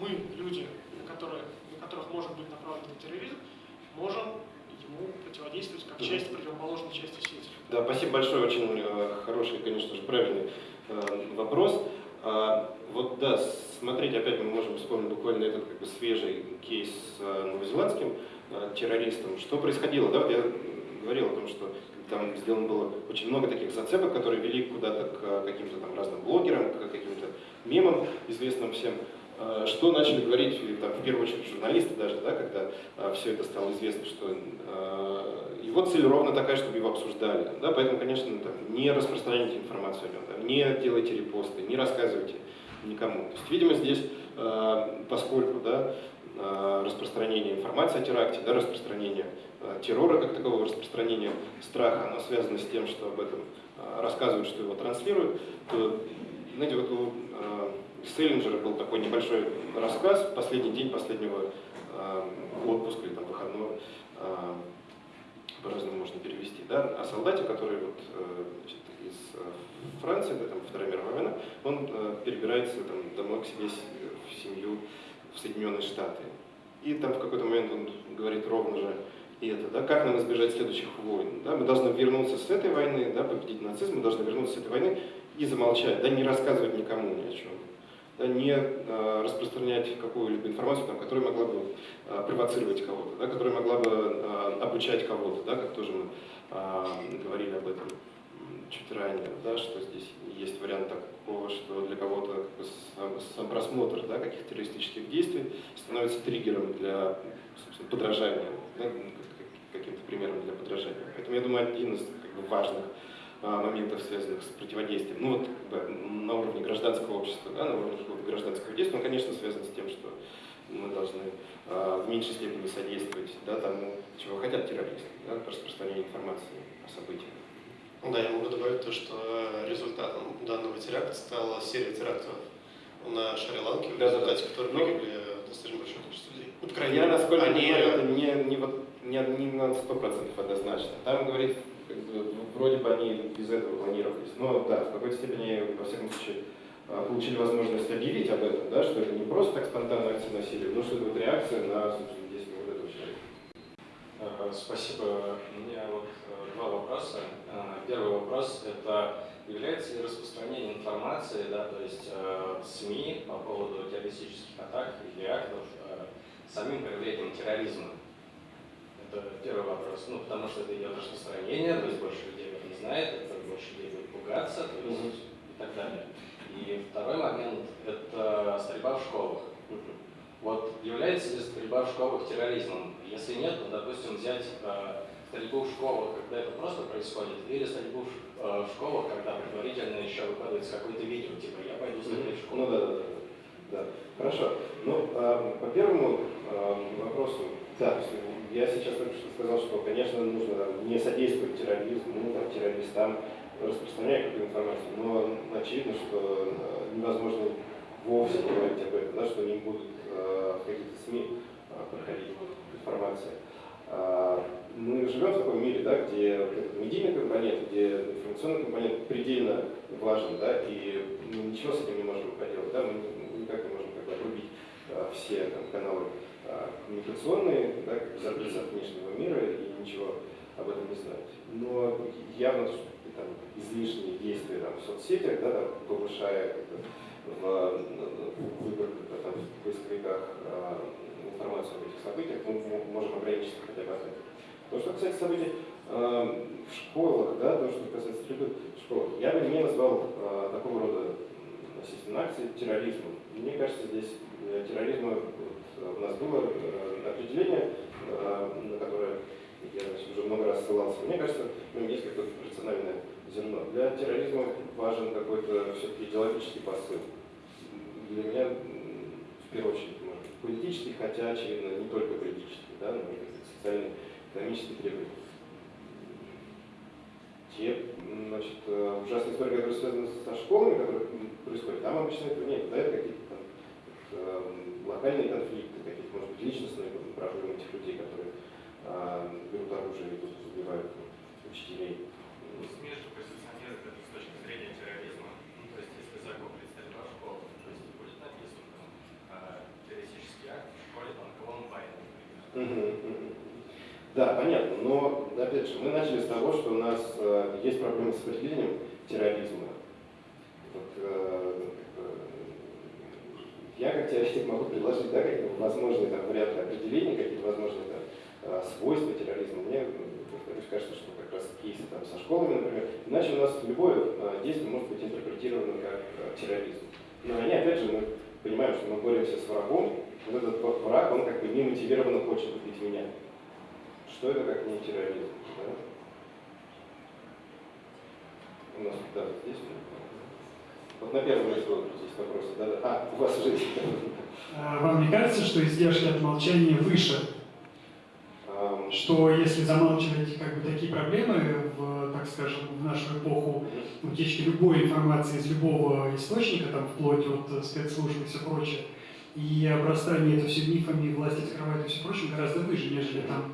мы, люди, на, которые, на которых может быть направлен терроризм, можем ему противодействовать как Мгм. часть противоположной части сети? Да, спасибо большое, очень э, хороший, конечно же, правильный э, вопрос. А, Вот да, смотрите, опять мы можем вспомнить буквально этот как бы свежий кейс с э, новозеландским э, террористом. Что происходило? Да, вот я говорил о том, что там сделано было очень много таких зацепок, которые вели куда-то к э, каким-то там разным блогерам, к каким-то мемам, известным всем. Э, Что начали говорить, там, в первую очередь, журналисты даже, да, когда все это стало известно, что э, его цель ровно такая, чтобы его обсуждали. Да, поэтому, конечно, там, не распространяйте информацию о нем, да, не делайте репосты, не рассказывайте никому. То есть, видимо, здесь, э, поскольку да, э, распространение информации о теракте, да, распространение э, террора как такового, распространение страха, оно связано с тем, что об этом э, рассказывают, что его транслируют, то, знаете, вот у э, Селлинджера был такой небольшой рассказ, последний день последнего э, отпуска или там выходного, э, по-разному можно перевести, да, о солдате, который вот, э, значит, из Франции, да, там, Вторая мировая война, он перебирается там, домой к себе в семью в Соединенные Штаты. И там в какой-то момент он говорит ровно же и это, да, как нам избежать следующих войн. Да? Мы должны вернуться с этой войны, да, победить нацизм, мы должны вернуться с этой войны и замолчать, да, не рассказывать никому ни о чем. Да, не э, распространять какую-либо информацию, там, которая могла бы э, провоцировать кого-то, да, которая могла бы э, обучать кого-то, да, как тоже мы э, говорили об этом чуть ранее, да, что здесь есть вариант такого, что для кого-то сам, просмотр да, каких-то террористических действий становится триггером для подражания, да, как- каким-то примером для подражания. Поэтому я думаю, один из как бы, важных моментов, связанных с противодействием, ну вот как бы, на уровне гражданского общества, да, на уровне гражданского действия, он, конечно, связан с тем, что мы должны а, в меньшей степени содействовать да, тому, чего хотят террористы, да, распространению информации о событиях. Ну Да, я могу добавить то, что результатом данного теракта стала серия терактов на Шри-Ланке, в Да-да-да. результате которых Ну, погибли достаточно большое количество людей. Ну, крайней Я, насколько они... понимаю, это не, не, вот, не, не на 100% однозначно. Там, говорит, как бы, вроде бы они без этого планировались. Но да, в какой-то степени, во всяком случае, а, получили возможность объявить об этом, да, что это не просто так спонтанная акция насилия, но что это вот реакция на, собственно, действия вот этого человека. Ага. спасибо. У меня вот два вопроса. Первый вопрос – это является ли распространение информации, да, то есть э, СМИ по поводу террористических атак или актов э, самим проявлением терроризма? Это первый вопрос. Ну, потому что это идет распространение, то есть больше людей об этом знает, это больше людей будет пугаться, то есть mm-hmm. и так далее. И второй момент – это стрельба в школах. Вот является ли стрельба в школах терроризмом? Если нет, то, допустим, взять э, стрельбу в школах, когда это просто происходит, или стрельбу в Э, в школах, когда предварительно еще выкладывается какое-то видео, типа «я пойду стрелять в школу». Ну да, да, да. да. Хорошо. Ну, э, по первому э, вопросу, да, я сейчас только что сказал, что, конечно, нужно не содействовать терроризму, ну, там, террористам, распространять какую-то информацию, но очевидно, что э, невозможно вовсе говорить об этом, да, что не будут э, в каких-то СМИ э, проходить информация. Э, мы живем в таком мире, да, где медийный компонент, где информационный компонент предельно важен, да, и мы ничего с этим не можем поделать, да, мы никак не можем как бы, обрубить а, все там, каналы а, коммуникационные, да, закрыть от внешнего мира и ничего об этом не знать. Но явно там, излишние действия там, в соцсетях, да, там, повышая в, в выбор там, в поисковиках а, информацию об этих событиях, мы можем ограничиться хотя бы от этого. То, что касается событий э, в школах, да, то, что касается стрельбы в школах, я бы не назвал такого рода насильственной акции терроризмом. Мне кажется, здесь э, терроризма у нас было э, определение, э, на которое я уже много раз ссылался. Мне кажется, в нем есть какое-то рациональное зерно. Для терроризма важен какой-то все-таки идеологический посыл. Для меня, в первую очередь, может быть, политический, хотя, очевидно, не только политический, да, но и социальный экономические требования. Те значит, э, ужасные истории, которые связаны со школами, которые происходят, там обычно этого нет. Да, это какие-то там это, локальные конфликты, какие-то, может быть, личностные проблемы этих людей, которые а, берут оружие и идут, убивают учителей. СМИ же позиционируют это с точки зрения терроризма. Ну, то есть, если закон представителя школы, то есть будет написано а, террористический акт в школе, там, Колумбайн, например. Да, понятно, но, опять же, мы начали с того, что у нас э, есть проблемы с определением терроризма. Вот, э, я как теоретик могу предложить да, какие-то возможные там, варианты определения, какие-то возможные там, э, свойства терроризма. Мне, повторюсь, кажется, что как раз кейсы там, со школами, например, иначе у нас любое э, действие может быть интерпретировано как э, терроризм. Но они, опять же, мы понимаем, что мы боремся с врагом, вот этот враг, он как бы немотивированно хочет убить меня. Что это как не терроризм? Да? У нас да, здесь. Вот на первом ряду здесь вопросы. Да, да. А, у вас уже есть. А, вам не кажется, что издержки от молчания выше? Um, что если замалчивать как бы такие проблемы в, так скажем, в нашу эпоху утечки любой информации из любого источника, там вплоть от спецслужб и все прочее, и обрастание это все мифами, власти скрывает и все прочее, гораздо выше, нежели там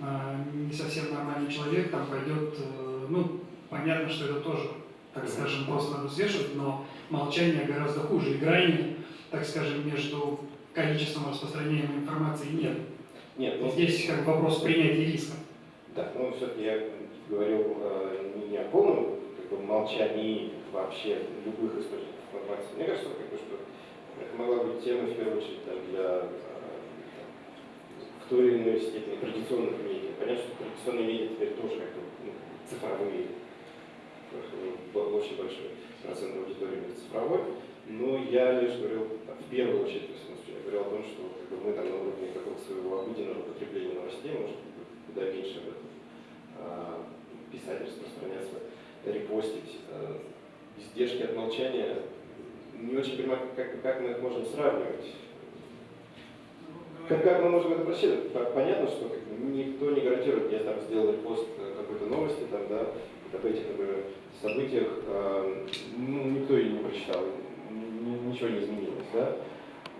а, не совсем нормальный человек там пойдет, э, ну, понятно, что это тоже, так скажем, просто взвешивать, но молчание гораздо хуже. И грани, так скажем, между количеством распространения информации нет. Нет, ну, Здесь как вопрос принятия риска. Да, ну все-таки я говорил э, не о полном как бы, молчании вообще любых источников информации. Мне кажется, как бы, что это могла быть тема, в первую очередь, там, для в той или иной степени традиционных медиа. Понятно, что традиционные медиа теперь тоже как-то ну, цифровые, очень большой процент аудитории цифровой, но я лишь говорил, в первую очередь, в я говорил о том, что как бы, мы там на уровне какого-то своего обыденного потребления новостей, может куда меньше об этом а, писать, распространяться, репостить. А, издержки от молчания не очень понимаю, как, как мы их можем сравнивать как, как мы можем это просчитывать? Понятно, что как, никто не гарантирует, я там сделал репост какой-то новости, там, да, об этих, например, событиях, э, ну, никто ее не прочитал, ничего не изменилось, да.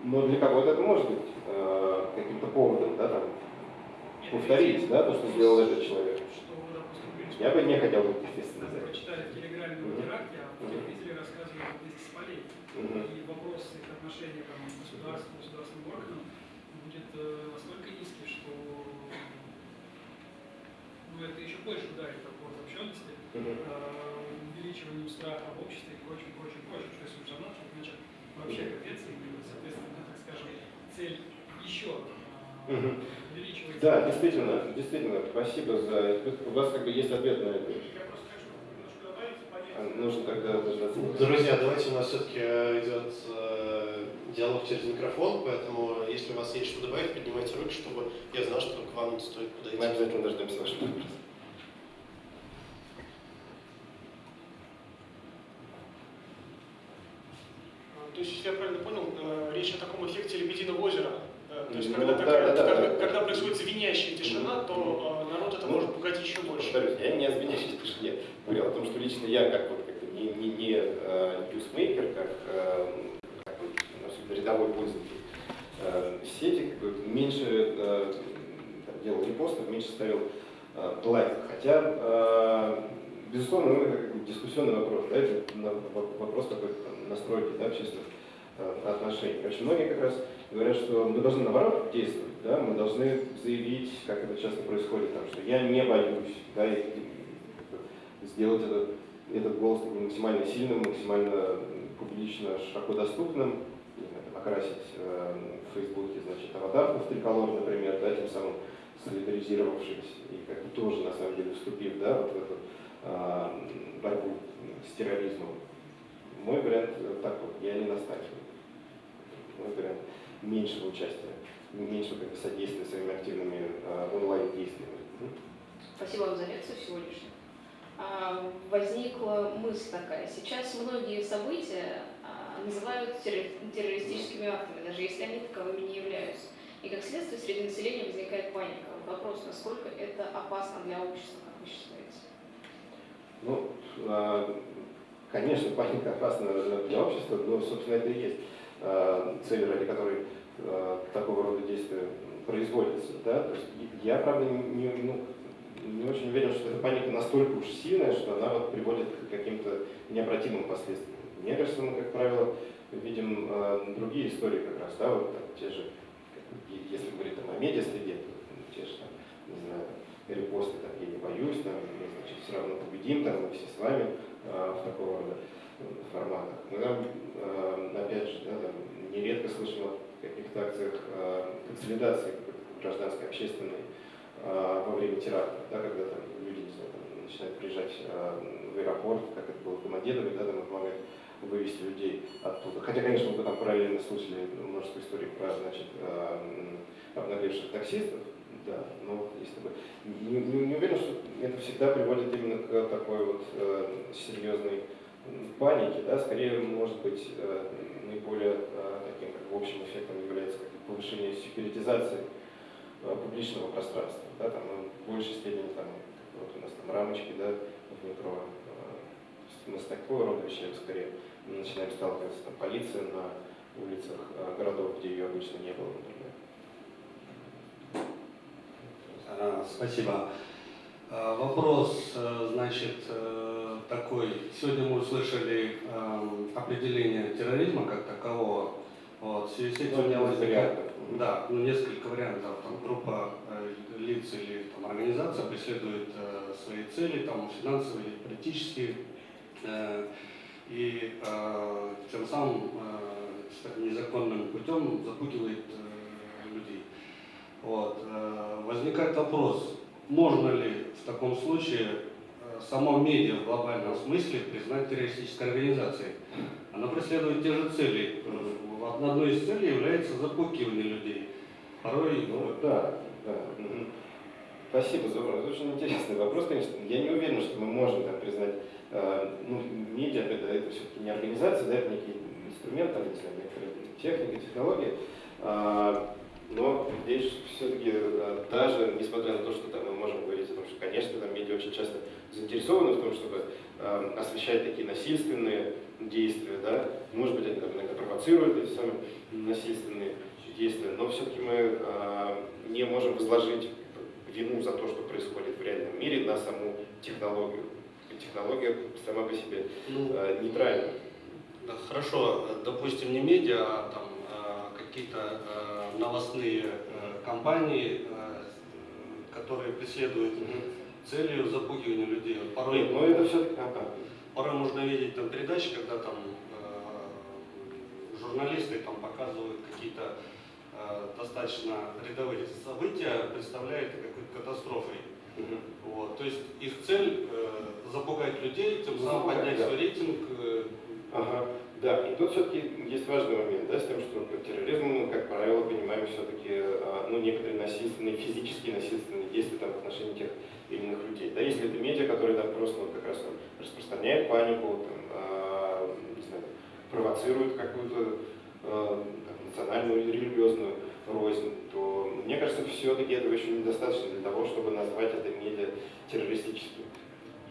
Но для кого-то это может быть э, каким-то поводом, да, там, повторить, да, то, что сделал этот человек. Я бы не хотел быть, естественно, за Прочитали в Телеграме о теракте, а телевизоре рассказывали о с полей. И вопрос их отношения там, к государству, государственным органам будет настолько низкий, что ну, это еще больше ударит по обобщенности, Мгм. увеличиванию страха в обществе и прочим, прочим, прочим, что если уж одно, то значит вообще капец, и, соответственно, так скажем, цель еще Мгм. увеличивается. Да, действительно, действительно, спасибо за У вас как бы есть ответ на это. Я просто хочу немножко добавить, понять. А Нужно тогда дождаться. Друзья, давайте у нас все-таки идет э, диалог через микрофон, поэтому если у вас есть что добавить, поднимайте руки, чтобы я знал, что к вам стоит Мы подойти. обязательно дождемся вашего вопроса. А, То есть, если я правильно понял, э, речь о таком эффекте лебединого озера. То есть, Ну, когда, да, такая- да, да, когда, да. когда происходит звенящая тишина, то э, народ это Ну, может пугать еще больше. Повторюсь, я не о звенящей тишине. Говорил о том, что лично я, как вот как не, не, не э, ньюсмейкер, как, э, особенно рядовой пользователь э, сети, как бы меньше э, делал репостов, меньше ставил э, лайков. Хотя, безусловно, ну, это дискуссионный вопрос, да, это вопрос там настройки да, общественных отношений. Очень многие как раз говорят, что мы должны наоборот действовать, да, мы должны заявить, как это часто происходит, там, что я не боюсь, да, и, сделать это, этот голос максимально сильным, максимально публично, широко доступным, окрасить э, в Фейсбуке, значит, аватарку в триколор, например, да, тем самым солидаризировавшись и как бы тоже, на самом деле, вступив, да, вот в эту э, борьбу с терроризмом. Мой вариант э, такой, я не настаиваю. Мой вариант меньшего участия, меньшего как бы, содействия своими активными э, онлайн-действиями. Спасибо вам за лекцию сегодняшнюю. А, Возникла мысль такая. Сейчас многие события а, называют терро- террористическими актами, даже если они таковыми не являются. И как следствие среди населения возникает паника. Вопрос, насколько это опасно для общества, как вы считаете? Ну, э, конечно, паника опасна для общества, но, собственно, это и есть э, цель, ради которой э, такого рода действия производятся. Да? То есть я, правда, не- ну, не очень уверен, что эта паника настолько уж сильная, что она вот приводит к каким-то необратимым последствиям. Мне кажется, мы, как правило, видим э, другие истории как раз, да, вот там, те же, если говорить там, о медиа-среде, ну, те же, там, не знаю, репосты, там, я не боюсь, там, мы, значит, все равно победим, там, мы все с вами э, в такого рода э, форматах. Мы там, э, опять же, да, там, нередко слышим о каких-то акциях э, консолидации гражданской, общественной э, во время теракта, да, когда там люди, не знаю, там, начинают приезжать э, в аэропорт, как это было в Домодедове, да, там помогать вывести людей оттуда. Хотя, конечно, мы там параллельно слышали множество историй про, значит, э, обнаглевших таксистов, да, но если бы не, не- не уверен, что это всегда приводит именно к такой вот э, серьезной панике, да, скорее, может быть, э, наиболее таким, как в общем эффектом является как бы повышение секьюритизации публичного пространства, да, там ну, в большей степени там, вот у нас там рамочки, да, в метро, мы с такого рода вещами скорее начинаем сталкиваться, там, полиция на улицах э, городов, где ее обычно не было, например. А, Спасибо. А, Вопрос, э, значит, э, такой. Сегодня мы услышали эм, определение терроризма как такового. Вот, в связи с этим у меня возникает да, ну, несколько вариантов. Там, группа э, лиц или там, организация преследует э, свои цели, там, финансовые, политические, э, и э, тем самым э, незаконным путем запугивает э, людей. Вот. э, Возникает вопрос, можно ли в таком случае э, само медиа в глобальном смысле признать террористической организацией? Она преследует те же цели. Э, Одной из целей является запугивание людей. Порой Ну да, да. Спасибо за вопрос. Очень интересный вопрос, конечно. Я не уверен, что мы можем там, признать, э, ну, медиа это, это все-таки не организация, да, это некий инструмент, там, не знаю, некоторая техника, технология. А, но здесь все-таки даже, несмотря на то, что там, мы можем говорить о том, что, конечно, там медиа очень часто заинтересованы в том, чтобы э, освещать такие насильственные действия, да, может быть, они там иногда провоцируют эти самые насильственные действия, но все-таки мы э, не можем возложить вину за то, что происходит в реальном мире, на саму технологию. Технология сама по себе ну, э, нейтральна. Да, хорошо, допустим, не медиа, а там э, какие-то э, новостные компании, которые преследуют целью запугивания людей. Порой, Нет, но это все-таки... Ага. порой можно видеть там передачи, когда там журналисты там показывают какие-то достаточно рядовые события, представляя это какой-то катастрофой. Мгм. Вот. То есть их цель э, запугать людей, тем самым Запугать, поднять да. свой рейтинг. э, Ага, да, и тут все-таки есть важный момент, да, с тем, что под терроризмом мы, как правило, понимаем все-таки, ну, некоторые насильственные, физические насильственные действия там, в отношении тех или иных людей. Да, если это медиа, которые там просто вот, как раз там, распространяют панику, там, а, не знаю, провоцируют какую-то там, национальную или религиозную рознь, то мне кажется, все-таки этого еще недостаточно для того, чтобы назвать это медиа террористическим.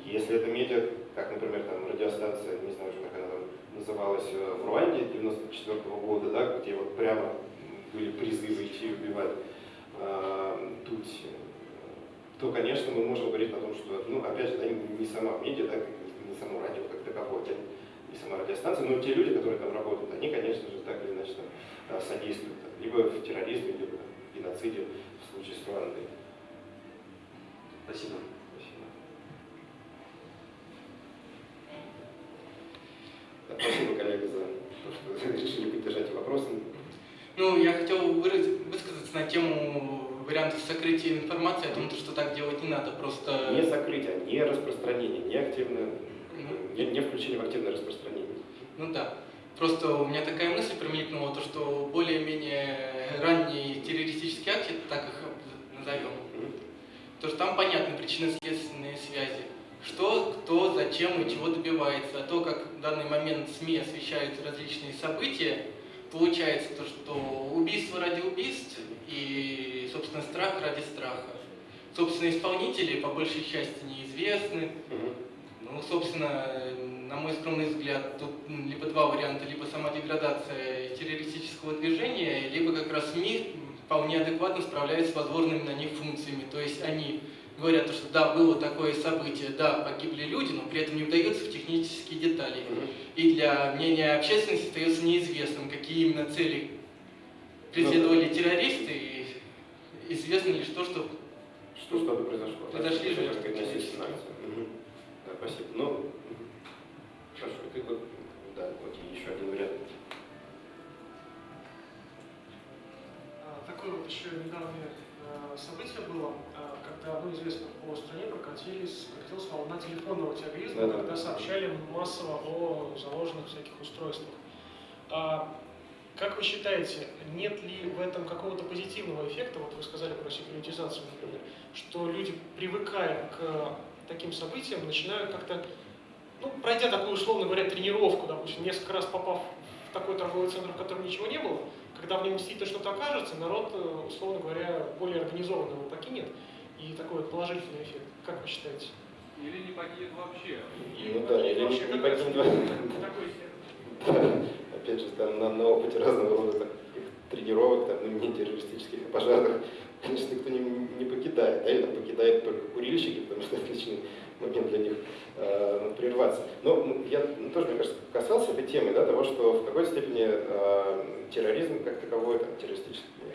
Если это медиа, как, например, там радиостанция, не знаю как она там называлась э, в Руанде 94 года, да, где вот прямо были призывы идти убивать э, Тутси, то, конечно, мы можем говорить о том, что, ну, опять же, да, не сама медиа, да, не само радио как таковое, не сама радиостанция, но те люди, которые там работают, они, конечно же, так или иначе там, э, содействуют там, либо в терроризме, либо там, в геноциде в случае с Руандой. Спасибо. Спасибо. Да, Спасибо, коллега, за то, что решили поддержать вопросом. Ну, я хотел высказаться на тему вариантов сокрытия информации, о том, что так делать не надо, просто... Не закрытие, а не распространение, не активное, не, не включение в активное распространение. Ну да. Просто у меня такая мысль промелькнула, то, что более-менее ранние террористические акты, так их назовем, то что там понятны причинно-следственные связи. Что, кто, зачем и чего добивается. А то, как в данный момент СМИ освещают различные события, получается то, что убийство ради убийств и, собственно, страх ради страха. Собственно, исполнители по большей части неизвестны, Мгм. Ну, собственно, на мой скромный взгляд, тут либо два варианта, либо сама деградация террористического движения, либо как раз СМИ вполне адекватно справляются с возложенными на них функциями. То есть они говорят, что да, было такое событие, да, погибли люди, но при этом не вдаются в технические детали. И для мнения общественности остается неизвестным, какие именно цели преследовали террористы, и известно лишь то, что Что что-то произошло? Произошли жертвы. так сказать, насильственная акция. Мгм. Да, спасибо. Ну, хорошо, ты вот, да, вот еще один вариант. А, Такое вот еще недавнее э, событие было, а, когда, ну, известно, по стране прокатились, прокатилась волна телефонного терроризма, Да-да. когда сообщали массово о заложенных всяких устройствах. А, как вы считаете, нет ли в этом какого-то позитивного эффекта, вот вы сказали про секьюритизацию, например, что люди, привыкая к таким событиям, начинают как-то, ну, пройдя такую, условно говоря, тренировку, допустим, несколько раз попав в такой торговый центр, в котором ничего не было, когда в нем действительно что-то окажется, народ, э, условно говоря, более организованно его покинет, и такой вот положительный эффект. Как вы считаете? Или не погибнет вообще. Ну да, или вообще не- покинет. такой эффект. Да, опять же, там на, на опыте разного рода таких тренировок, там, ну, не террористических, а пожарных, конечно, никто не, не покидает, да, или там покидают только курильщики, потому что отличный момент для них э, прерваться. Но я ну, тоже, мне кажется, касался этой темы, да, того, что в какой-то степени э, терроризм как таковой, там, террористические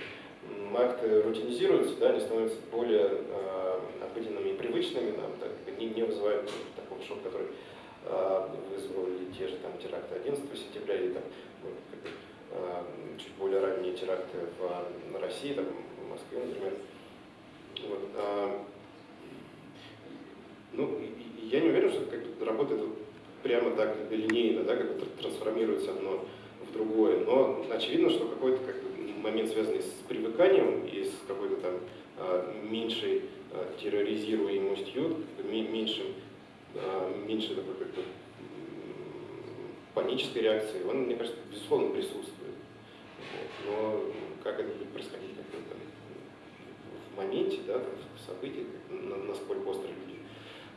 акты рутинизируются, да, они становятся более э, обыденными и привычными, нам так, не, не вызывают такого шока, который э, вызвали те же там теракты 11 сентября или там ну, э, чуть более ранние теракты в э, России, там, в Москве, например. Вот, а, ну, я не уверен, что это как работает прямо так линейно, да, как трансформируется одно в другое. Но очевидно, что какой-то как момент, связанный с привыканием и с какой-то там а, меньшей а, терроризируемостью, меньшим, а, меньшей такой как бы, панической реакцией, он, мне кажется, безусловно присутствует. Но как это будет происходить как бы, там, в моменте, да, там, в событии, насколько остро люди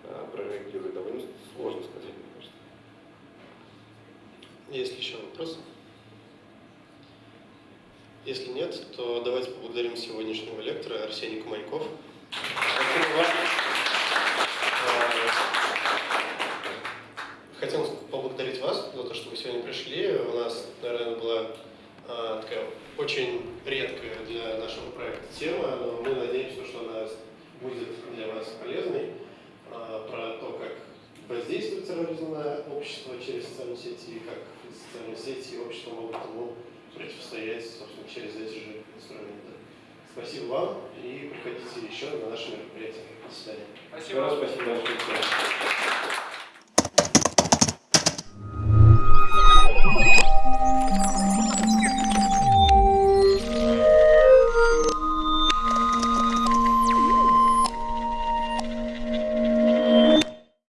а, прореагируют, довольно сложно сказать, мне кажется. Есть еще вопросы? Если нет, то давайте поблагодарим сегодняшнего лектора Арсений Куманьков. Э, Хотел поблагодарить вас за то, что вы сегодня пришли. У нас, наверное, была э, Э, такая очень редкая для нашего проекта тема, но мы надеемся, что она будет для вас полезной, э, про то, как воздействует терроризм на общество через социальные сети, и как социальные сети и общество могут ему противостоять, собственно, через эти же инструменты. Спасибо вам и приходите еще на наши мероприятия. До свидания. Спасибо. Спасибо.